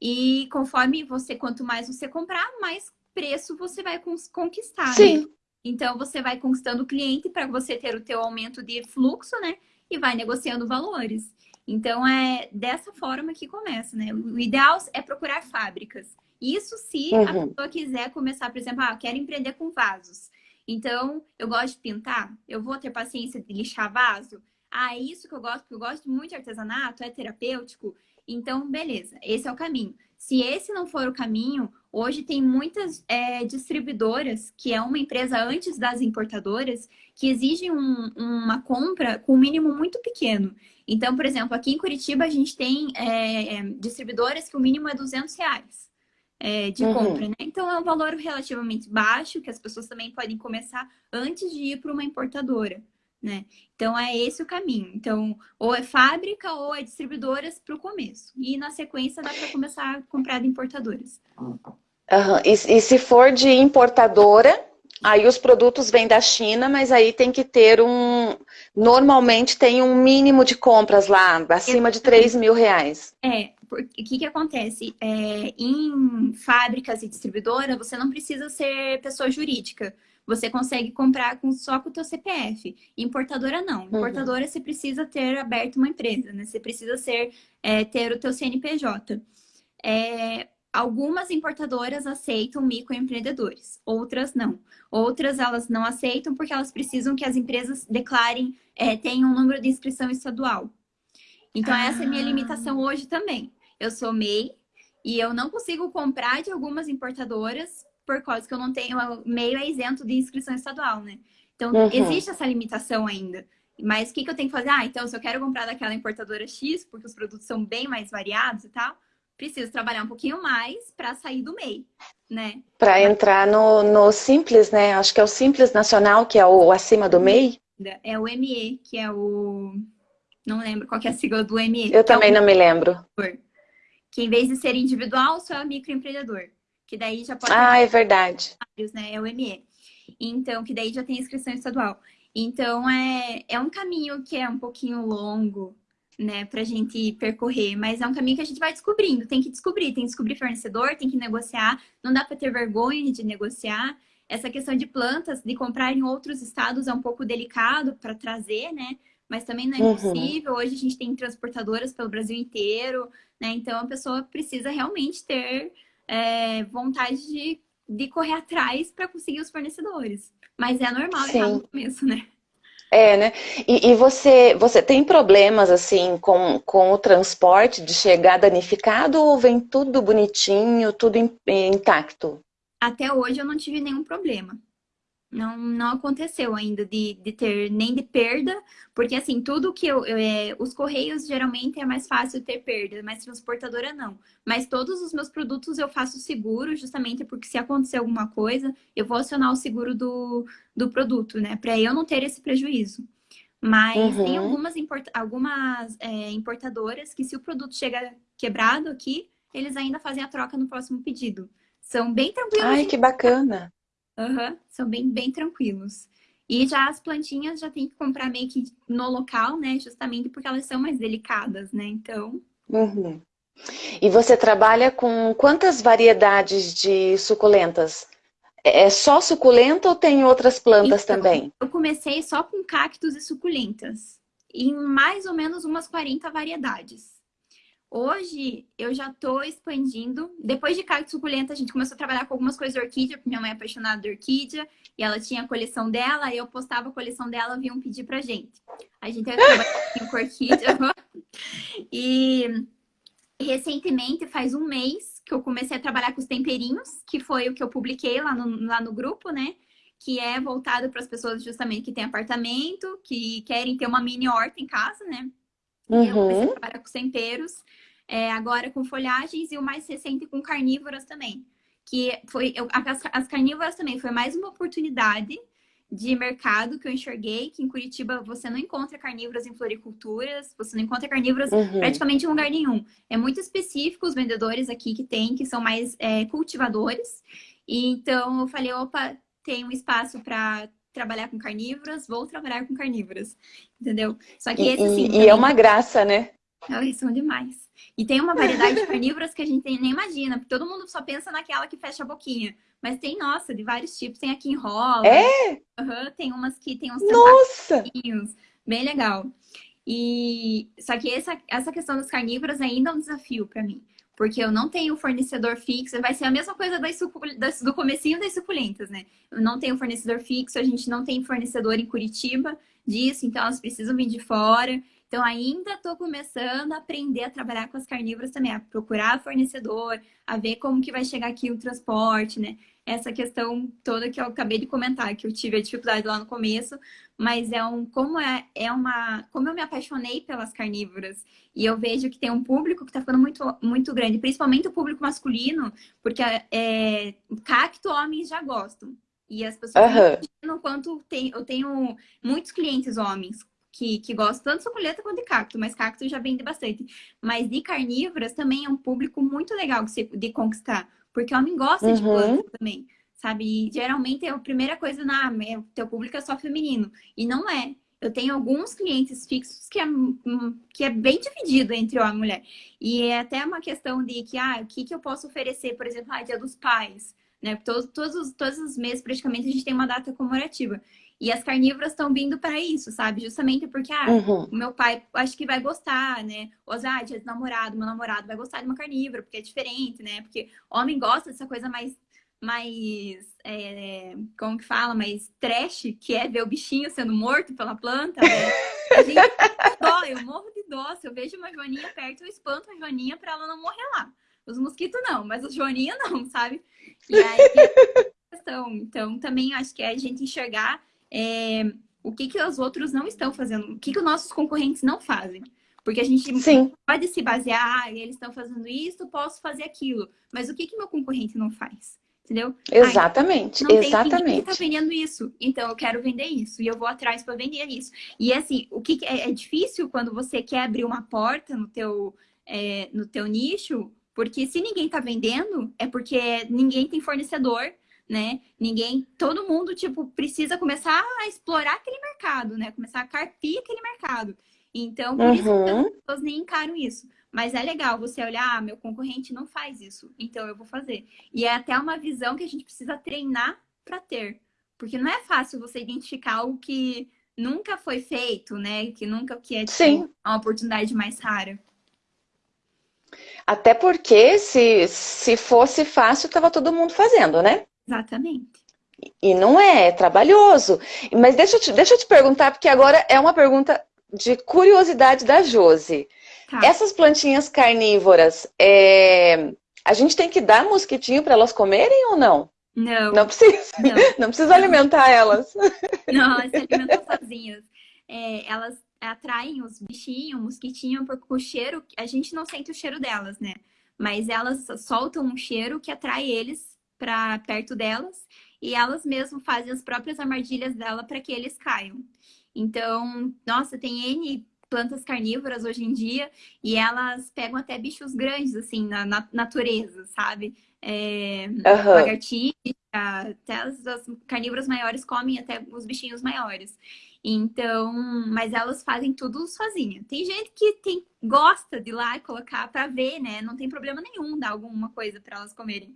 e conforme você, quanto mais você comprar, mais preço você vai conquistar, né? Sim. Né? Então, você vai conquistando o cliente para você ter o teu aumento de fluxo, né? E vai negociando valores. Então, é dessa forma que começa, né? O ideal é procurar fábricas. Isso se uhum. a pessoa quiser começar, por exemplo, ah, quero empreender com vasos. Então, eu gosto de pintar, eu vou ter paciência de lixar vaso. Ah, é isso que eu gosto, porque eu gosto muito de artesanato, é terapêutico. Então, beleza, esse é o caminho. Se esse não for o caminho, hoje tem muitas é, distribuidoras, que é uma empresa antes das importadoras, que exigem um, uma compra com um mínimo muito pequeno. Então, por exemplo, aqui em Curitiba a gente tem é, distribuidoras que o mínimo é 200 reais é, de uhum. compra, né? Então é um valor relativamente baixo que as pessoas também podem começar antes de ir para uma importadora, né? Então é esse o caminho. Então, ou é fábrica ou é distribuidoras para o começo. E na sequência dá para começar a comprar de importadoras. Uhum. E, e se for de importadora, Aí os produtos vêm da China, mas aí tem que ter um... Normalmente tem um mínimo de compras lá, acima de 3 mil reais. É, o que que acontece? É, em fábricas e distribuidoras, você não precisa ser pessoa jurídica. Você consegue comprar com, só com o teu CPF. Importadora, não. Uhum. Importadora, uhum. você precisa ter aberto uma empresa, né? Você precisa ser, é, ter o teu CNPJ. É, Algumas importadoras aceitam microempreendedores, outras não. Outras elas não aceitam porque elas precisam que as empresas declarem, é, tenham um número de inscrição estadual. Então, ah. essa é a minha limitação hoje também. Eu sou MEI e eu não consigo comprar de algumas importadoras por causa que eu não tenho, MEI é isento de inscrição estadual, né? Então, uhum. existe essa limitação ainda. Mas o que, que eu tenho que fazer? Ah, então, se eu quero comprar daquela importadora X, porque os produtos são bem mais variados e tal, preciso trabalhar um pouquinho mais para sair do MEI, né? Para entrar no, no Simples, né? Acho que é o Simples Nacional, que é o acima do MEI. É o ME, que é o... Não lembro qual é a sigla do ME. Eu também é o... não me lembro. Que em vez de ser individual, só é microempreendedor. Que daí já pode... Ah, é verdade. Né? É o ME. Então, que daí já tem inscrição estadual. Então, é, é um caminho que é um pouquinho longo, né, pra gente percorrer, mas é um caminho que a gente vai descobrindo, tem que descobrir, tem que descobrir fornecedor, tem que negociar, não dá para ter vergonha de negociar. Essa questão de plantas, de comprar em outros estados é um pouco delicado para trazer, né? Mas também não é uhum. impossível. Hoje a gente tem transportadoras pelo Brasil inteiro, né? Então a pessoa precisa realmente ter é, vontade de, de correr atrás para conseguir os fornecedores. Mas é normal Sim. errar no começo, né? É, né? E, e, você, você tem problemas, assim, com, com o transporte de chegar danificado ou vem tudo bonitinho, tudo intacto? Até hoje eu não tive nenhum problema. Não, não aconteceu ainda de, de ter nem de perda, porque assim, tudo que eu, eu é, os correios geralmente é mais fácil ter perda, mas transportadora não. Mas todos os meus produtos eu faço seguro, justamente porque se acontecer alguma coisa, eu vou acionar o seguro do, do produto, né? Para eu não ter esse prejuízo. Mas uhum. tem algumas, import, algumas é, importadoras que se o produto chega quebrado aqui, eles ainda fazem a troca no próximo pedido. São bem tranquilos. Ai, que bacana! Uhum, são bem, bem tranquilos. E já as plantinhas já tem que comprar meio que no local, né? Justamente porque elas são mais delicadas, né? Então... Uhum. E você trabalha com quantas variedades de suculentas? É, é só suculenta ou tem outras plantas então, também? Eu comecei só com cactos e suculentas. em mais ou menos umas 40 variedades. Hoje eu já estou expandindo. Depois de cacto suculenta, a gente começou a trabalhar com algumas coisas de orquídea, porque minha mãe é apaixonada de orquídea, e ela tinha a coleção dela, eu postava a coleção dela, vinham pedir pra gente. A gente teve trabalhar com orquídea. e recentemente, faz um mês, que eu comecei a trabalhar com os temperinhos, que foi o que eu publiquei lá no, lá no grupo, né? Que é voltado para as pessoas justamente que têm apartamento, que querem ter uma mini horta em casa, né? Uhum. Eu comecei a trabalhar com temperos, é, agora com folhagens e o mais recente com carnívoras também. Que foi, eu, as, as carnívoras também foi mais uma oportunidade de mercado que eu enxerguei, que em Curitiba você não encontra carnívoras em floriculturas, você não encontra carnívoras uhum. praticamente em lugar nenhum. É muito específico os vendedores aqui que tem, que são mais é, cultivadores. E, então eu falei, opa, tem um espaço para trabalhar com carnívoras, vou trabalhar com carnívoras, entendeu? Só que esse, assim... E, também... é uma graça, né? Eles são demais. E tem uma variedade de carnívoras que a gente nem imagina, porque todo mundo só pensa naquela que fecha a boquinha. Mas tem, nossa, de vários tipos. Tem aqui enrola. É? Uhum, tem umas que tem uns Nossa! Bem legal. E só que essa, essa questão das carnívoras ainda é um desafio para mim porque eu não tenho fornecedor fixo, vai ser a mesma coisa das, das, do comecinho das suculentas, né? Eu não tenho fornecedor fixo, a gente não tem fornecedor em Curitiba disso, então elas precisam vir de fora. Então ainda estou começando a aprender a trabalhar com as carnívoras também, a procurar fornecedor, a ver como que vai chegar aqui o transporte, né? Essa questão toda que eu acabei de comentar, que eu tive a dificuldade lá no começo, mas é um como é, é uma como eu me apaixonei pelas carnívoras e eu vejo que tem um público que está ficando muito muito grande, principalmente o público masculino, porque é, cacto homens já gostam. E as pessoas uhum. não quanto tem, eu tenho muitos clientes homens que, que gostam tanto de suculenta quanto de cacto, mas cacto já vende bastante. Mas de carnívoras também é um público muito legal de, de conquistar porque homem gosta uhum. de planta também, sabe? E geralmente é a primeira coisa na o teu público é só feminino. E não é. Eu tenho alguns clientes fixos que é, hum, que é bem dividido entre homem e mulher. E é até uma questão de que, ah, o que, que eu posso oferecer, por exemplo, ah, dia dos pais, né? Todos, todos, todos os meses, praticamente, a gente tem uma data comemorativa. E as carnívoras estão vindo para isso, sabe? Justamente porque, ah, uhum. o meu pai acho que vai gostar, né? Ou, ah, dia namorado, meu namorado vai gostar de uma carnívora, porque é diferente, né? Porque homem gosta dessa coisa mais, mais é, como que fala? Mais trash, que é ver o bichinho sendo morto pela planta, né? A gente dó, eu morro de dó. Se eu vejo uma joaninha perto, eu espanto a joaninha para ela não morrer lá. Os mosquitos não, mas os joaninha não, sabe? E aí, questão. Então, também acho que é a gente enxergar é, o que, que os outros não estão fazendo, o que, que os nossos concorrentes não fazem. Porque a gente Sim. pode se basear, ah, eles estão fazendo isso, posso fazer aquilo. Mas o que, que meu concorrente não faz? Entendeu? Exatamente, ah, não exatamente. Ninguém tá vendendo isso, então eu quero vender isso. E eu vou atrás para vender isso. E assim, o que é, é, difícil quando você quer abrir uma porta no teu, é, no teu nicho, porque se ninguém tá vendendo, é porque ninguém tem fornecedor, né? Ninguém, todo mundo, tipo, precisa começar a explorar aquele mercado, né? Começar a carpir aquele mercado. Então, por uhum. isso que as uhum. pessoas nem encaram isso. Mas é legal você olhar, ah, meu concorrente não faz isso, então eu vou fazer. E é até uma visão que a gente precisa treinar para ter. Porque não é fácil você identificar algo que nunca foi feito, né? Que nunca que é tipo, uma oportunidade mais rara. Até porque se, se fosse fácil, tava todo mundo fazendo, né? Exatamente. E não é, é trabalhoso. Mas deixa eu, te, deixa eu te perguntar, porque agora é uma pergunta de curiosidade da Josi. Tá. Essas plantinhas carnívoras, é... a gente tem que dar mosquitinho para elas comerem ou não? Não. Não precisa. Não, não precisa alimentar elas. Não, elas se alimentam sozinhas. É, elas atraem os bichinhos, o mosquitinho, porque o cheiro, a gente não sente o cheiro delas, né? Mas elas soltam um cheiro que atrai eles para perto delas e elas mesmo fazem as próprias armadilhas dela para que eles caiam. Então, nossa, tem N plantas carnívoras hoje em dia e elas pegam até bichos grandes, assim, na, na natureza, sabe? É, uhum. Lagartixa, até as, as carnívoras maiores comem até os bichinhos maiores. Então, mas elas fazem tudo sozinha. Tem gente que tem, gosta de ir lá e colocar para ver, né? Não tem problema nenhum dar alguma coisa para elas comerem.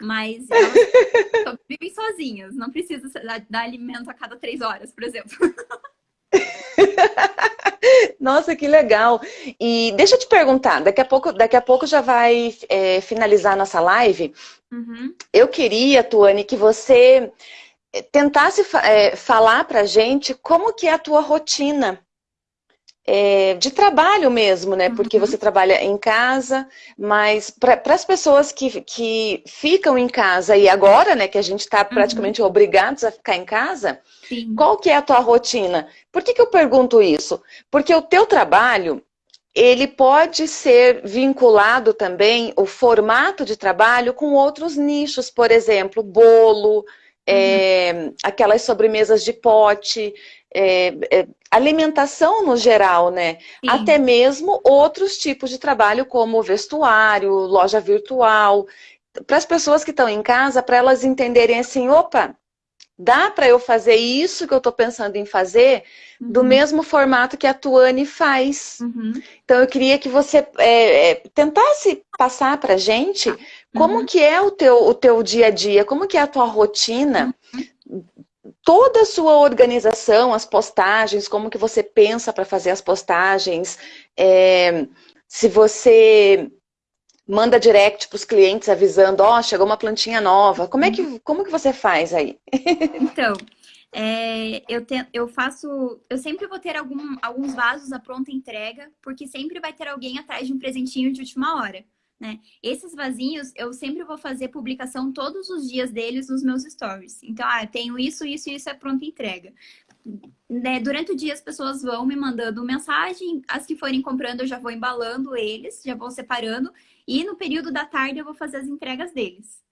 Mas elas vivem sozinhas, não precisa dar, dar alimento a cada três horas, por exemplo. Nossa, que legal. E deixa eu te perguntar, daqui a pouco, daqui a pouco já vai é, finalizar a nossa live. Uhum. Eu queria, Tuane, que você é, tentasse é, falar pra gente como que é a tua rotina é, de trabalho mesmo, né? Porque uhum. você trabalha em casa, mas para as pessoas que, que ficam em casa e agora, né, que a gente está uhum. praticamente uhum. obrigados a ficar em casa, Sim. qual que é a tua rotina? Por que, que eu pergunto isso? Porque o teu trabalho, ele pode ser vinculado também, o formato de trabalho, com outros nichos, por exemplo, bolo, é, aquelas sobremesas de pote, é, é, alimentação no geral, né? Sim. Até mesmo outros tipos de trabalho, como vestuário, loja virtual. Para as pessoas que estão em casa, para elas entenderem assim, opa, dá para eu fazer isso que eu estou pensando em fazer uhum. do mesmo formato que a Tuane faz. Uhum. Então eu queria que você é, é, tentasse passar para gente como uhum. que é o teu, o teu dia a dia, como que é a tua rotina, uhum. Toda a sua organização, as postagens, como que você pensa para fazer as postagens, é, se você manda direct para os clientes avisando, ó, oh, chegou uma plantinha nova. Como é que, uhum. como que você faz aí? Então, é, eu, te, eu faço, eu sempre vou ter algum, alguns vasos à pronta entrega, porque sempre vai ter alguém atrás de um presentinho de última hora. Né? Esses vasinhos, eu sempre vou fazer publicação todos os dias deles nos meus stories. Então, ah, eu tenho isso, isso e isso é pronta entrega. Né, durante o dia as pessoas vão me mandando mensagem, as que forem comprando eu já vou embalando eles, já vou separando e no período da tarde eu vou fazer as entregas deles.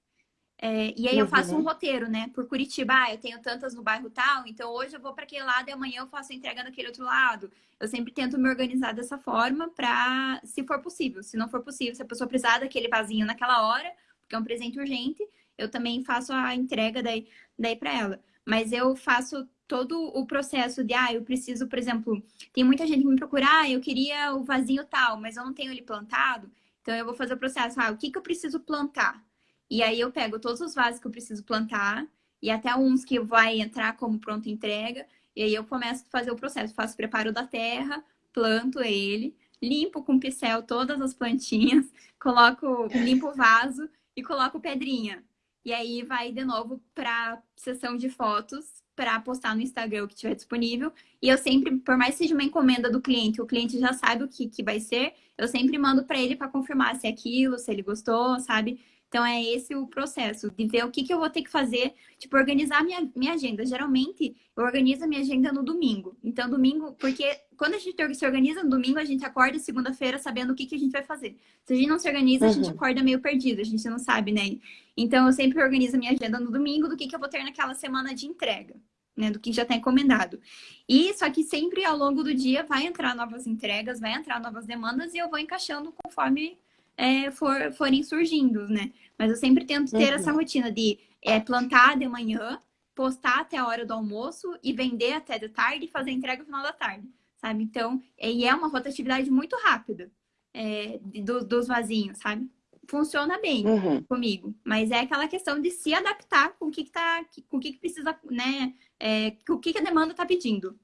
É, e aí eu faço um roteiro, né? Por Curitiba, ah, eu tenho tantas no bairro tal, então hoje eu vou para aquele lado e amanhã eu faço a entrega naquele outro lado. Eu sempre tento me organizar dessa forma para, se for possível. Se não for possível, se a pessoa precisar daquele vasinho naquela hora, porque é um presente urgente, eu também faço a entrega daí, daí para ela. Mas eu faço todo o processo de, ah, eu preciso, por exemplo, tem muita gente que me procura, ah, eu queria o vasinho tal, mas eu não tenho ele plantado. Então eu vou fazer o processo, ah, o que, que eu preciso plantar? E aí eu pego todos os vasos que eu preciso plantar e até uns que vai entrar como pronta entrega. E aí eu começo a fazer o processo, faço o preparo da terra, planto ele, limpo com pincel todas as plantinhas, coloco, limpo o vaso e coloco pedrinha. E aí vai de novo para sessão de fotos para postar no Instagram o que tiver disponível. E eu sempre, por mais que seja uma encomenda do cliente, o cliente já sabe o que, que vai ser, eu sempre mando para ele para confirmar se é aquilo, se ele gostou, sabe? Então, é esse o processo, de ver o que, que eu vou ter que fazer, tipo, organizar minha, minha agenda. Geralmente, eu organizo a minha agenda no domingo. Então, domingo, porque quando a gente se organiza no domingo, a gente acorda segunda-feira sabendo o que, que a gente vai fazer. Se a gente não se organiza, uhum. a gente uhum. acorda meio perdido, a gente não sabe, né? Então, eu sempre organizo a minha agenda no domingo do que, que eu vou ter naquela semana de entrega. Né, do que já está encomendado. E só que sempre ao longo do dia vai entrar novas entregas, vai entrar novas demandas e eu vou encaixando conforme é, for, forem surgindo, né? Mas eu sempre tento ter uhum. essa rotina de é, plantar de manhã, postar até a hora do almoço e vender até de tarde e fazer entrega no final da tarde, sabe? Então, e é uma rotatividade muito rápida é, do, dos vasinhos, sabe? Funciona bem uhum. comigo, mas é aquela questão de se adaptar com o que, que tá, com o que, que precisa, né? É, com o que, que a demanda está pedindo.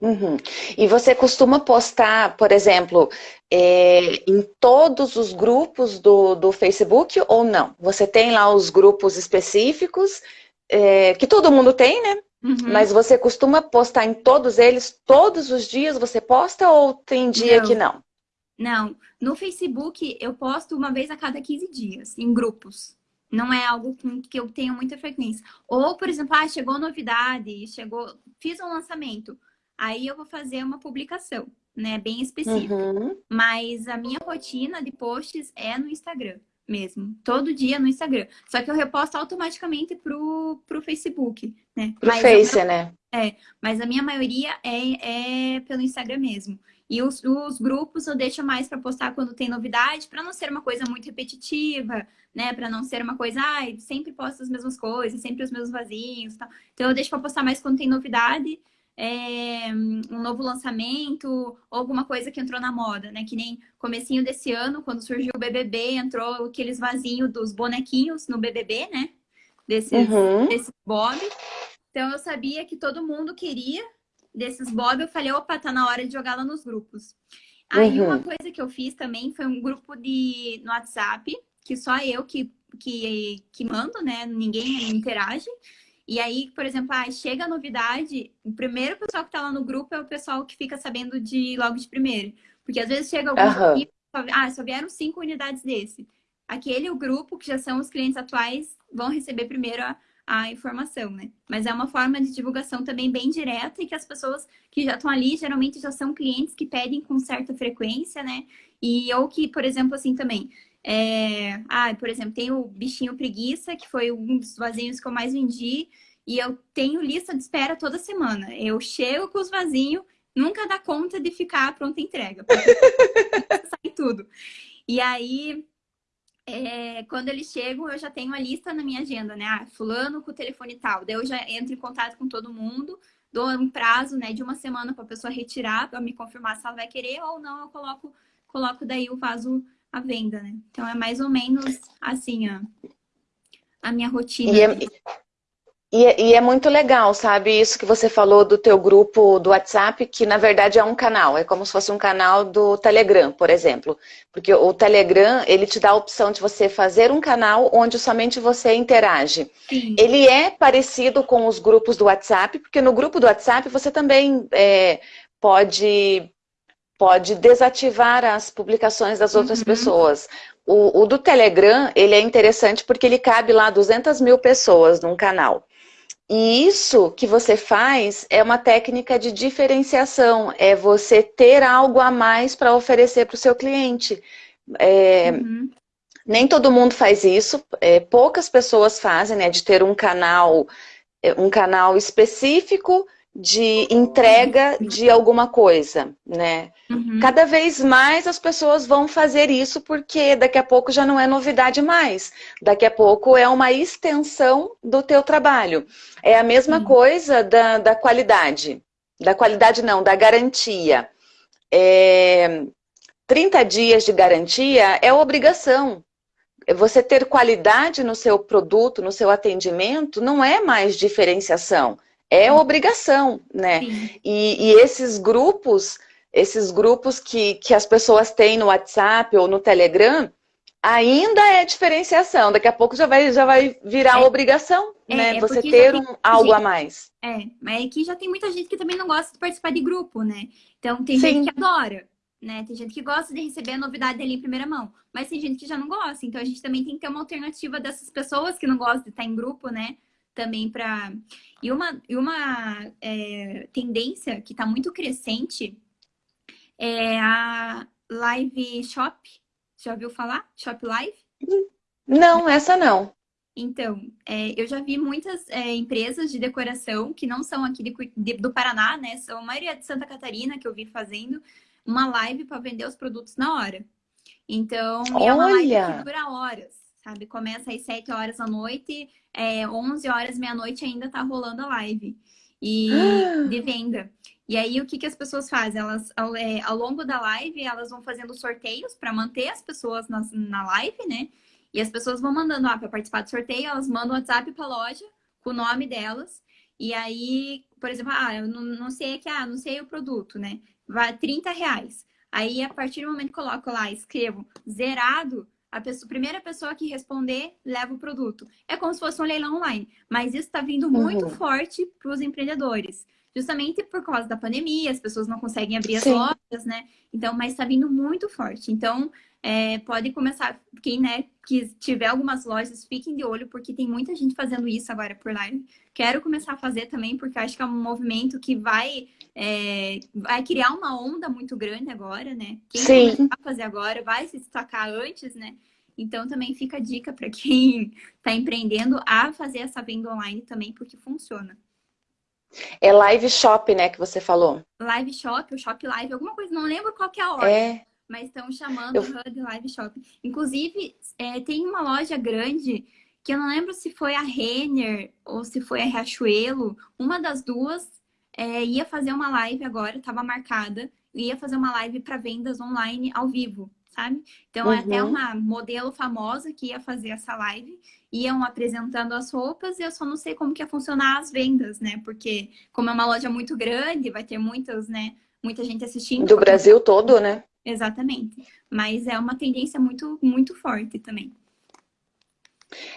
Uhum. E você costuma postar, por exemplo, é, em todos os grupos do, do Facebook ou não? Você tem lá os grupos específicos, é, que todo mundo tem, né? Uhum. Mas você costuma postar em todos eles, todos os dias você posta ou tem dia não. que não? Não, no Facebook eu posto uma vez a cada 15 dias, em grupos. Não é algo que eu tenho muita frequência. Ou, por exemplo, ah, chegou novidade, chegou, fiz um lançamento aí eu vou fazer uma publicação, né? Bem específica. Uhum. Mas a minha rotina de posts é no Instagram mesmo. Todo dia no Instagram. Só que eu reposto automaticamente pro, pro Facebook, né? Pro mas Face, né? É, mas a minha maioria é, é pelo Instagram mesmo. E os, os grupos eu deixo mais para postar quando tem novidade, para não ser uma coisa muito repetitiva, né? Para não ser uma coisa, ai, ah, sempre posto as mesmas coisas, sempre os mesmos vasinhos, tal. Então eu deixo para postar mais quando tem novidade é, um novo lançamento ou alguma coisa que entrou na moda, né? Que nem comecinho desse ano, quando surgiu o BBB, entrou aqueles vasinhos dos bonequinhos no BBB, né? Desses, uhum. desses Bob. Então, eu sabia que todo mundo queria desses Bob, eu falei, opa, tá na hora de jogar lá nos grupos. Aí uhum. uma coisa que eu fiz também foi um grupo de no WhatsApp, que só eu que, que, que mando, né? Ninguém interage. E aí, por exemplo, ah, chega a novidade, o primeiro pessoal que tá lá no grupo é o pessoal que fica sabendo de logo de primeiro. Porque às vezes chega algum uhum. ah, só vieram cinco unidades desse. Aquele o grupo que já são os clientes atuais vão receber primeiro a, a informação, né? Mas é uma forma de divulgação também bem direta e que as pessoas que já estão ali geralmente já são clientes que pedem com certa frequência, né? E ou que, por exemplo, assim também, é... ah, por exemplo, tem o bichinho preguiça, que foi um dos vasinhos que eu mais vendi, e eu tenho lista de espera toda semana. Eu chego com os vasinhos, nunca dá conta de ficar pronta entrega. sai tudo. E aí, é, quando eles chegam, eu já tenho a lista na minha agenda, né? Ah, fulano com o telefone tal. Daí eu já entro em contato com todo mundo, dou um prazo né, de uma semana para a pessoa retirar, para me confirmar se ela vai querer ou não, eu coloco, coloco daí o vaso à venda, né? Então é mais ou menos assim a, a minha rotina. E é, e, e, é muito legal, sabe, isso que você falou do teu grupo do WhatsApp, que na verdade é um canal, é como se fosse um canal do Telegram, por exemplo. Porque o Telegram, ele te dá a opção de você fazer um canal onde somente você interage. Sim. Ele é parecido com os grupos do WhatsApp, porque no grupo do WhatsApp você também é, pode, pode desativar as publicações das outras uhum. pessoas. O, o do Telegram, ele é interessante porque ele cabe lá 200 mil pessoas num canal. E isso que você faz é uma técnica de diferenciação, é você ter algo a mais para oferecer para o seu cliente. É, uhum. Nem todo mundo faz isso, é, poucas pessoas fazem, né, de ter um canal, é, um canal específico de entrega de alguma coisa, né? Uhum. Cada vez mais as pessoas vão fazer isso porque daqui a pouco já não é novidade mais. Daqui a pouco é uma extensão do teu trabalho. É a mesma uhum. coisa da, da qualidade. Da qualidade não, da garantia. É, 30 dias de garantia é obrigação. Você ter qualidade no seu produto, no seu atendimento, não é mais diferenciação é obrigação, né? E, e, esses grupos, esses grupos que, que as pessoas têm no WhatsApp ou no Telegram, ainda é diferenciação. Daqui a pouco já vai, já vai virar é. obrigação, é, né? É Você ter um, algo gente, a mais. É, mas aqui já tem muita gente que também não gosta de participar de grupo, né? Então tem Sim. gente que adora. Né? Tem gente que gosta de receber a novidade ali em primeira mão, mas tem gente que já não gosta. Então a gente também tem que ter uma alternativa dessas pessoas que não gostam de estar em grupo, né? também para... E uma, e uma é, tendência que está muito crescente é a live shop. Já ouviu falar? Shop Live? Não, essa não. Então, é, eu já vi muitas é, empresas de decoração que não são aqui de, de, do Paraná, né? São a maioria de Santa Catarina que eu vi fazendo uma live para vender os produtos na hora. Então, é uma live que dura horas sabe? Começa às 7 horas da noite, é, 11 horas, meia-noite ainda tá rolando a live e de venda. E aí, o que, que as pessoas fazem? Elas, ao, é, ao longo da live, elas vão fazendo sorteios para manter as pessoas na, na live, né? E as pessoas vão mandando, ah, para participar do sorteio, elas mandam WhatsApp para a loja com o nome delas. E aí, por exemplo, ah, eu não, não sei que, ah, não sei o produto, né? Vai 30 reais. Aí, a partir do momento que coloco lá, escrevo zerado, a pessoa, primeira pessoa que responder leva o produto. É como se fosse um leilão online, mas isso está vindo muito uhum. forte para os empreendedores. Justamente por causa da pandemia, as pessoas não conseguem abrir as Sim. lojas, né? Então, mas está vindo muito forte. Então, é, pode começar, quem né, que tiver algumas lojas, fiquem de olho, porque tem muita gente fazendo isso agora por live. Quero começar a fazer também, porque acho que é um movimento que vai, é, vai criar uma onda muito grande agora, né? Quem Sim. a fazer agora vai se destacar antes, né? Então, também fica a dica para quem está empreendendo a fazer essa venda online também, porque funciona. É live shop, né, que você falou? Live shop, o shop live, alguma coisa, não lembro qual que é a ordem. É mas estão chamando eu... HUD Live Shopping. Inclusive, é, tem uma loja grande que eu não lembro se foi a Renner ou se foi a Riachuelo, uma das duas é, ia fazer uma live agora, estava marcada, ia fazer uma live para vendas online ao vivo, sabe? Então, uhum. até uma modelo famosa que ia fazer essa live, iam apresentando as roupas e eu só não sei como que ia funcionar as vendas, né? Porque como é uma loja muito grande, vai ter muitas, né? Muita gente assistindo. Do Brasil todo, né? Exatamente. Mas é uma tendência muito, muito forte também.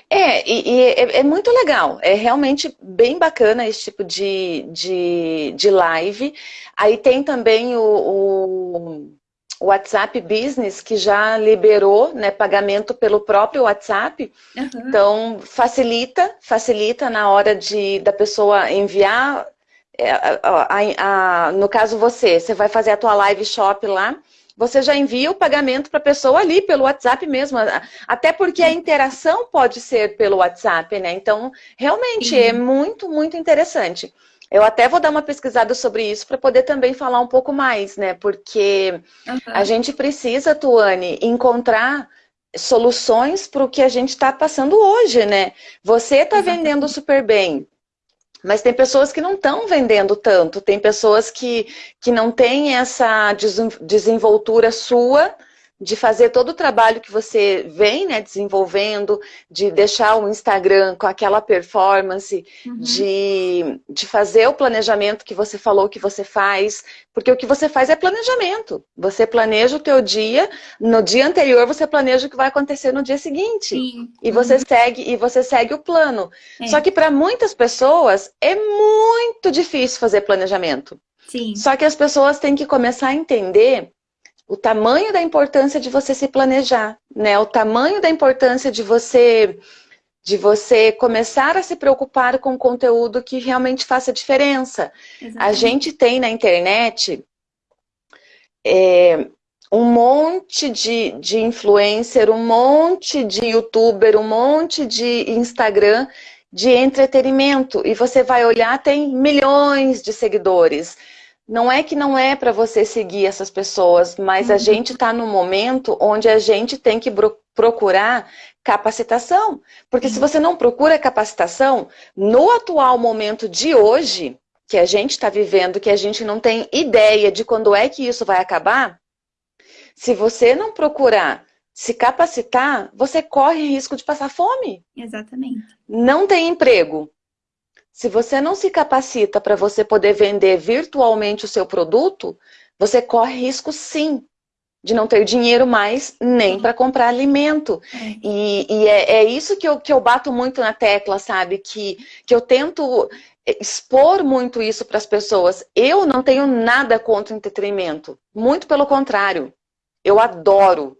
É, e, e é, é, muito legal, é realmente bem bacana esse tipo de, de, de live. Aí tem também o, o, WhatsApp Business, que já liberou né, pagamento pelo próprio WhatsApp. Uhum. Então, facilita, facilita na hora de, da pessoa enviar, é, a, a, a, no caso você, você vai fazer a tua live shop lá, você já envia o pagamento para a pessoa ali, pelo WhatsApp mesmo. Até porque a interação pode ser pelo WhatsApp, né? Então, realmente é muito, muito interessante. Eu até vou dar uma pesquisada sobre isso para poder também falar um pouco mais, né? Porque uhum. a gente precisa, Tuane, encontrar soluções para o que a gente está passando hoje, né? Você está vendendo super bem, mas tem pessoas que não estão vendendo tanto, tem pessoas que, que não têm essa desenvoltura sua de fazer todo o trabalho que você vem né, desenvolvendo, de deixar o Instagram com aquela performance, uhum. de, de fazer o planejamento que você falou que você faz, porque o que você faz é planejamento. Você planeja o teu dia, no dia anterior você planeja o que vai acontecer no dia seguinte. Sim. E uhum. você segue e você segue o plano. É. Só que para muitas pessoas é muito difícil fazer planejamento. Sim. Só que as pessoas têm que começar a entender o tamanho da importância de você se planejar, né? O tamanho da importância de você de você começar a se preocupar com conteúdo que realmente faça diferença. Exatamente. A gente tem na internet é, um monte de, de influencer, um monte de youtuber, um monte de Instagram de entretenimento. E você vai olhar, tem milhões de seguidores. Não é que não é para você seguir essas pessoas, mas uhum. a gente está no momento onde a gente tem que procurar capacitação. Porque uhum. se você não procura capacitação, no atual momento de hoje, que a gente está vivendo, que a gente não tem ideia de quando é que isso vai acabar, se você não procurar se capacitar, você corre risco de passar fome. Exatamente. Não tem emprego. Se você não se capacita para você poder vender virtualmente o seu produto, você corre risco sim de não ter dinheiro mais nem para comprar alimento. É. E, e é, é, isso que eu, que eu bato muito na tecla, sabe? Que, que eu tento expor muito isso para as pessoas. Eu não tenho nada contra o entretenimento. Muito pelo contrário. Eu adoro.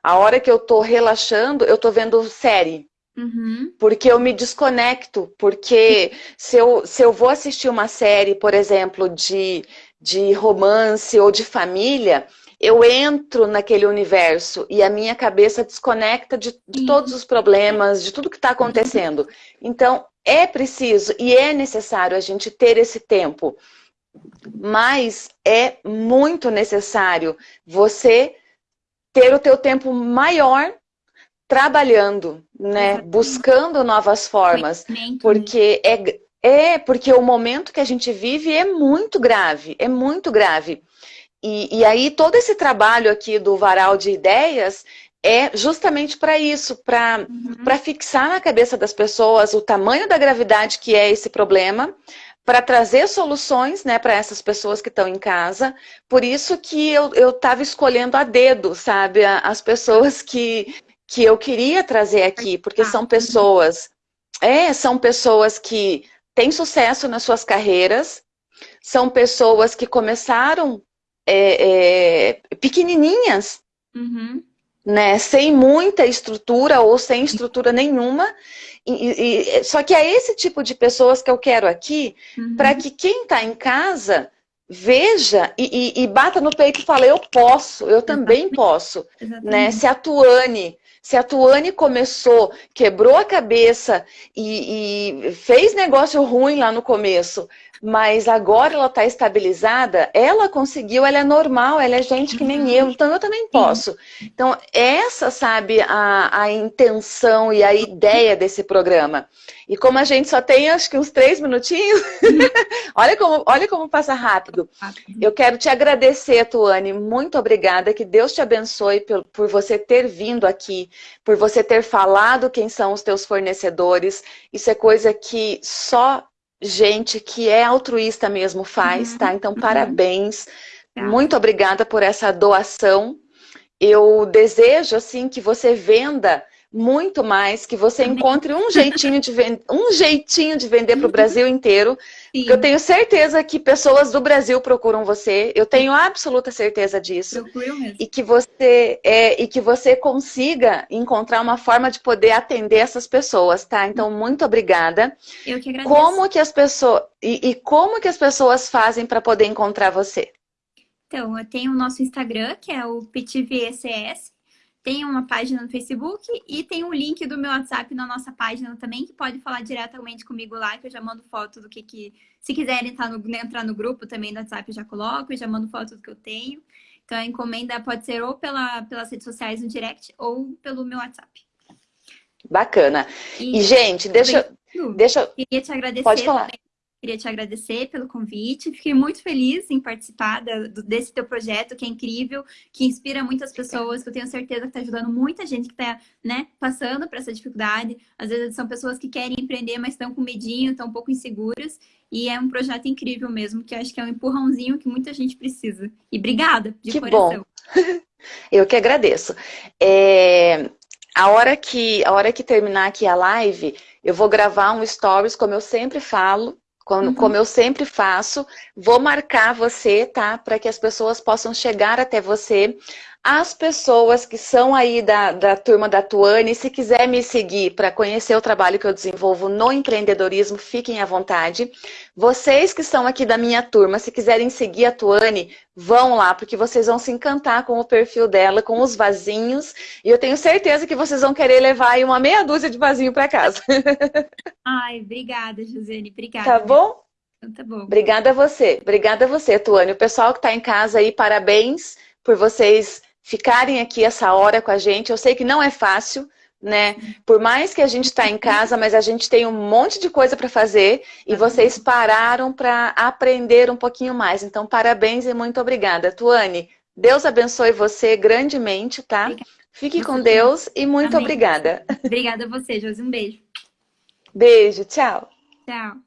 A hora que eu estou relaxando, eu estou vendo série. Uhum. Porque eu me desconecto, porque se eu, se eu vou assistir uma série, por exemplo, de, de romance ou de família, eu entro naquele universo e a minha cabeça desconecta de, de todos os problemas, de tudo que está acontecendo. Então, é preciso e é necessário a gente ter esse tempo. Mas é muito necessário você ter o teu tempo maior trabalhando, né? Buscando novas formas. Porque é, é porque o momento que a gente vive é muito grave, é muito grave. E, e aí todo esse trabalho aqui do varal de ideias é justamente para isso, para uhum. fixar na cabeça das pessoas o tamanho da gravidade que é esse problema, para trazer soluções né, para essas pessoas que estão em casa. Por isso que eu estava escolhendo a dedo, sabe? As pessoas que, que eu queria trazer aqui, porque são pessoas, é, são pessoas que têm sucesso nas suas carreiras, são pessoas que começaram é, é, pequenininhas, uhum. né, sem muita estrutura ou sem estrutura nenhuma, e, e, só que é esse tipo de pessoas que eu quero aqui, uhum. para que quem está em casa veja e, e, e, bata no peito e fale, eu posso, eu também posso. Né? Se a Tuane se a Tuane começou, quebrou a cabeça e, e fez negócio ruim lá no começo, mas agora ela está estabilizada, ela conseguiu, ela é normal, ela é gente que nem eu, então eu também posso. Então, essa, sabe, a, a intenção e a ideia desse programa. E como a gente só tem, acho que uns três minutinhos, olha, como, olha como passa rápido. Eu quero te agradecer, Tuane, muito obrigada, que Deus te abençoe por, por você ter vindo aqui, por você ter falado quem são os teus fornecedores. Isso é coisa que só gente que é altruísta mesmo faz, uhum. tá? Então, uhum. parabéns. Tá. Muito obrigada por essa doação. Eu desejo, assim, que você venda muito mais, que você encontre um jeitinho de, vend... um jeitinho de vender para o Brasil inteiro. Eu tenho certeza que pessoas do Brasil procuram você. Eu tenho absoluta certeza disso. E que você é, e que você consiga encontrar uma forma de poder atender essas pessoas, tá? Então, muito obrigada. Eu que agradeço. Como que as pessoas e, e como que as pessoas fazem para poder encontrar você? Então, eu tenho o nosso Instagram, que é o PTVECS, tem uma página no Facebook e tem um link do meu WhatsApp na nossa página também, que pode falar diretamente comigo lá, que eu já mando foto do que que... Se quiserem entrar no, entrar no grupo também do WhatsApp, eu já coloco, eu já mando foto do que eu tenho. Então, a encomenda pode ser ou pela, pelas redes sociais no direct ou pelo meu WhatsApp. Bacana. E, e gente, deixa, deixa... Queria te agradecer. Pode falar. Também Queria te agradecer pelo convite. Fiquei muito feliz em participar desse teu projeto, que é incrível, que inspira muitas pessoas, que eu tenho certeza que está ajudando muita gente que está né, passando por essa dificuldade. Às vezes são pessoas que querem empreender, mas estão com medinho, estão um pouco inseguras. E é um projeto incrível mesmo, que acho que é um empurrãozinho que muita gente precisa. E obrigada, de que coração. Bom. Eu que agradeço. É, a, hora que, a hora que terminar aqui a live, eu vou gravar um stories, como eu sempre falo, como, uhum. como, eu sempre faço, vou marcar você, tá? Para que as pessoas possam chegar até você. As pessoas que são aí da, da turma da Tuane, se quiser me seguir para conhecer o trabalho que eu desenvolvo no empreendedorismo, fiquem à vontade. Vocês que estão aqui da minha turma, se quiserem seguir a Tuane, vão lá, porque vocês vão se encantar com o perfil dela, com os vasinhos, e eu tenho certeza que vocês vão querer levar aí uma meia dúzia de vasinho para casa. Ai, obrigada, Josiane, obrigada. Tá bom? Então, tá bom. Obrigada a você, obrigada a você, Tuane. O pessoal que está em casa aí, parabéns por vocês ficarem aqui essa hora com a gente. Eu sei que não é fácil, né? Por mais que a gente está em casa, mas a gente tem um monte de coisa para fazer e vocês pararam para aprender um pouquinho mais. Então, parabéns e muito obrigada. Tuane, Deus abençoe você grandemente, tá? Fique com Deus e muito Amém. obrigada. Obrigada a você, Josi. Um beijo. Beijo, tchau. Tchau.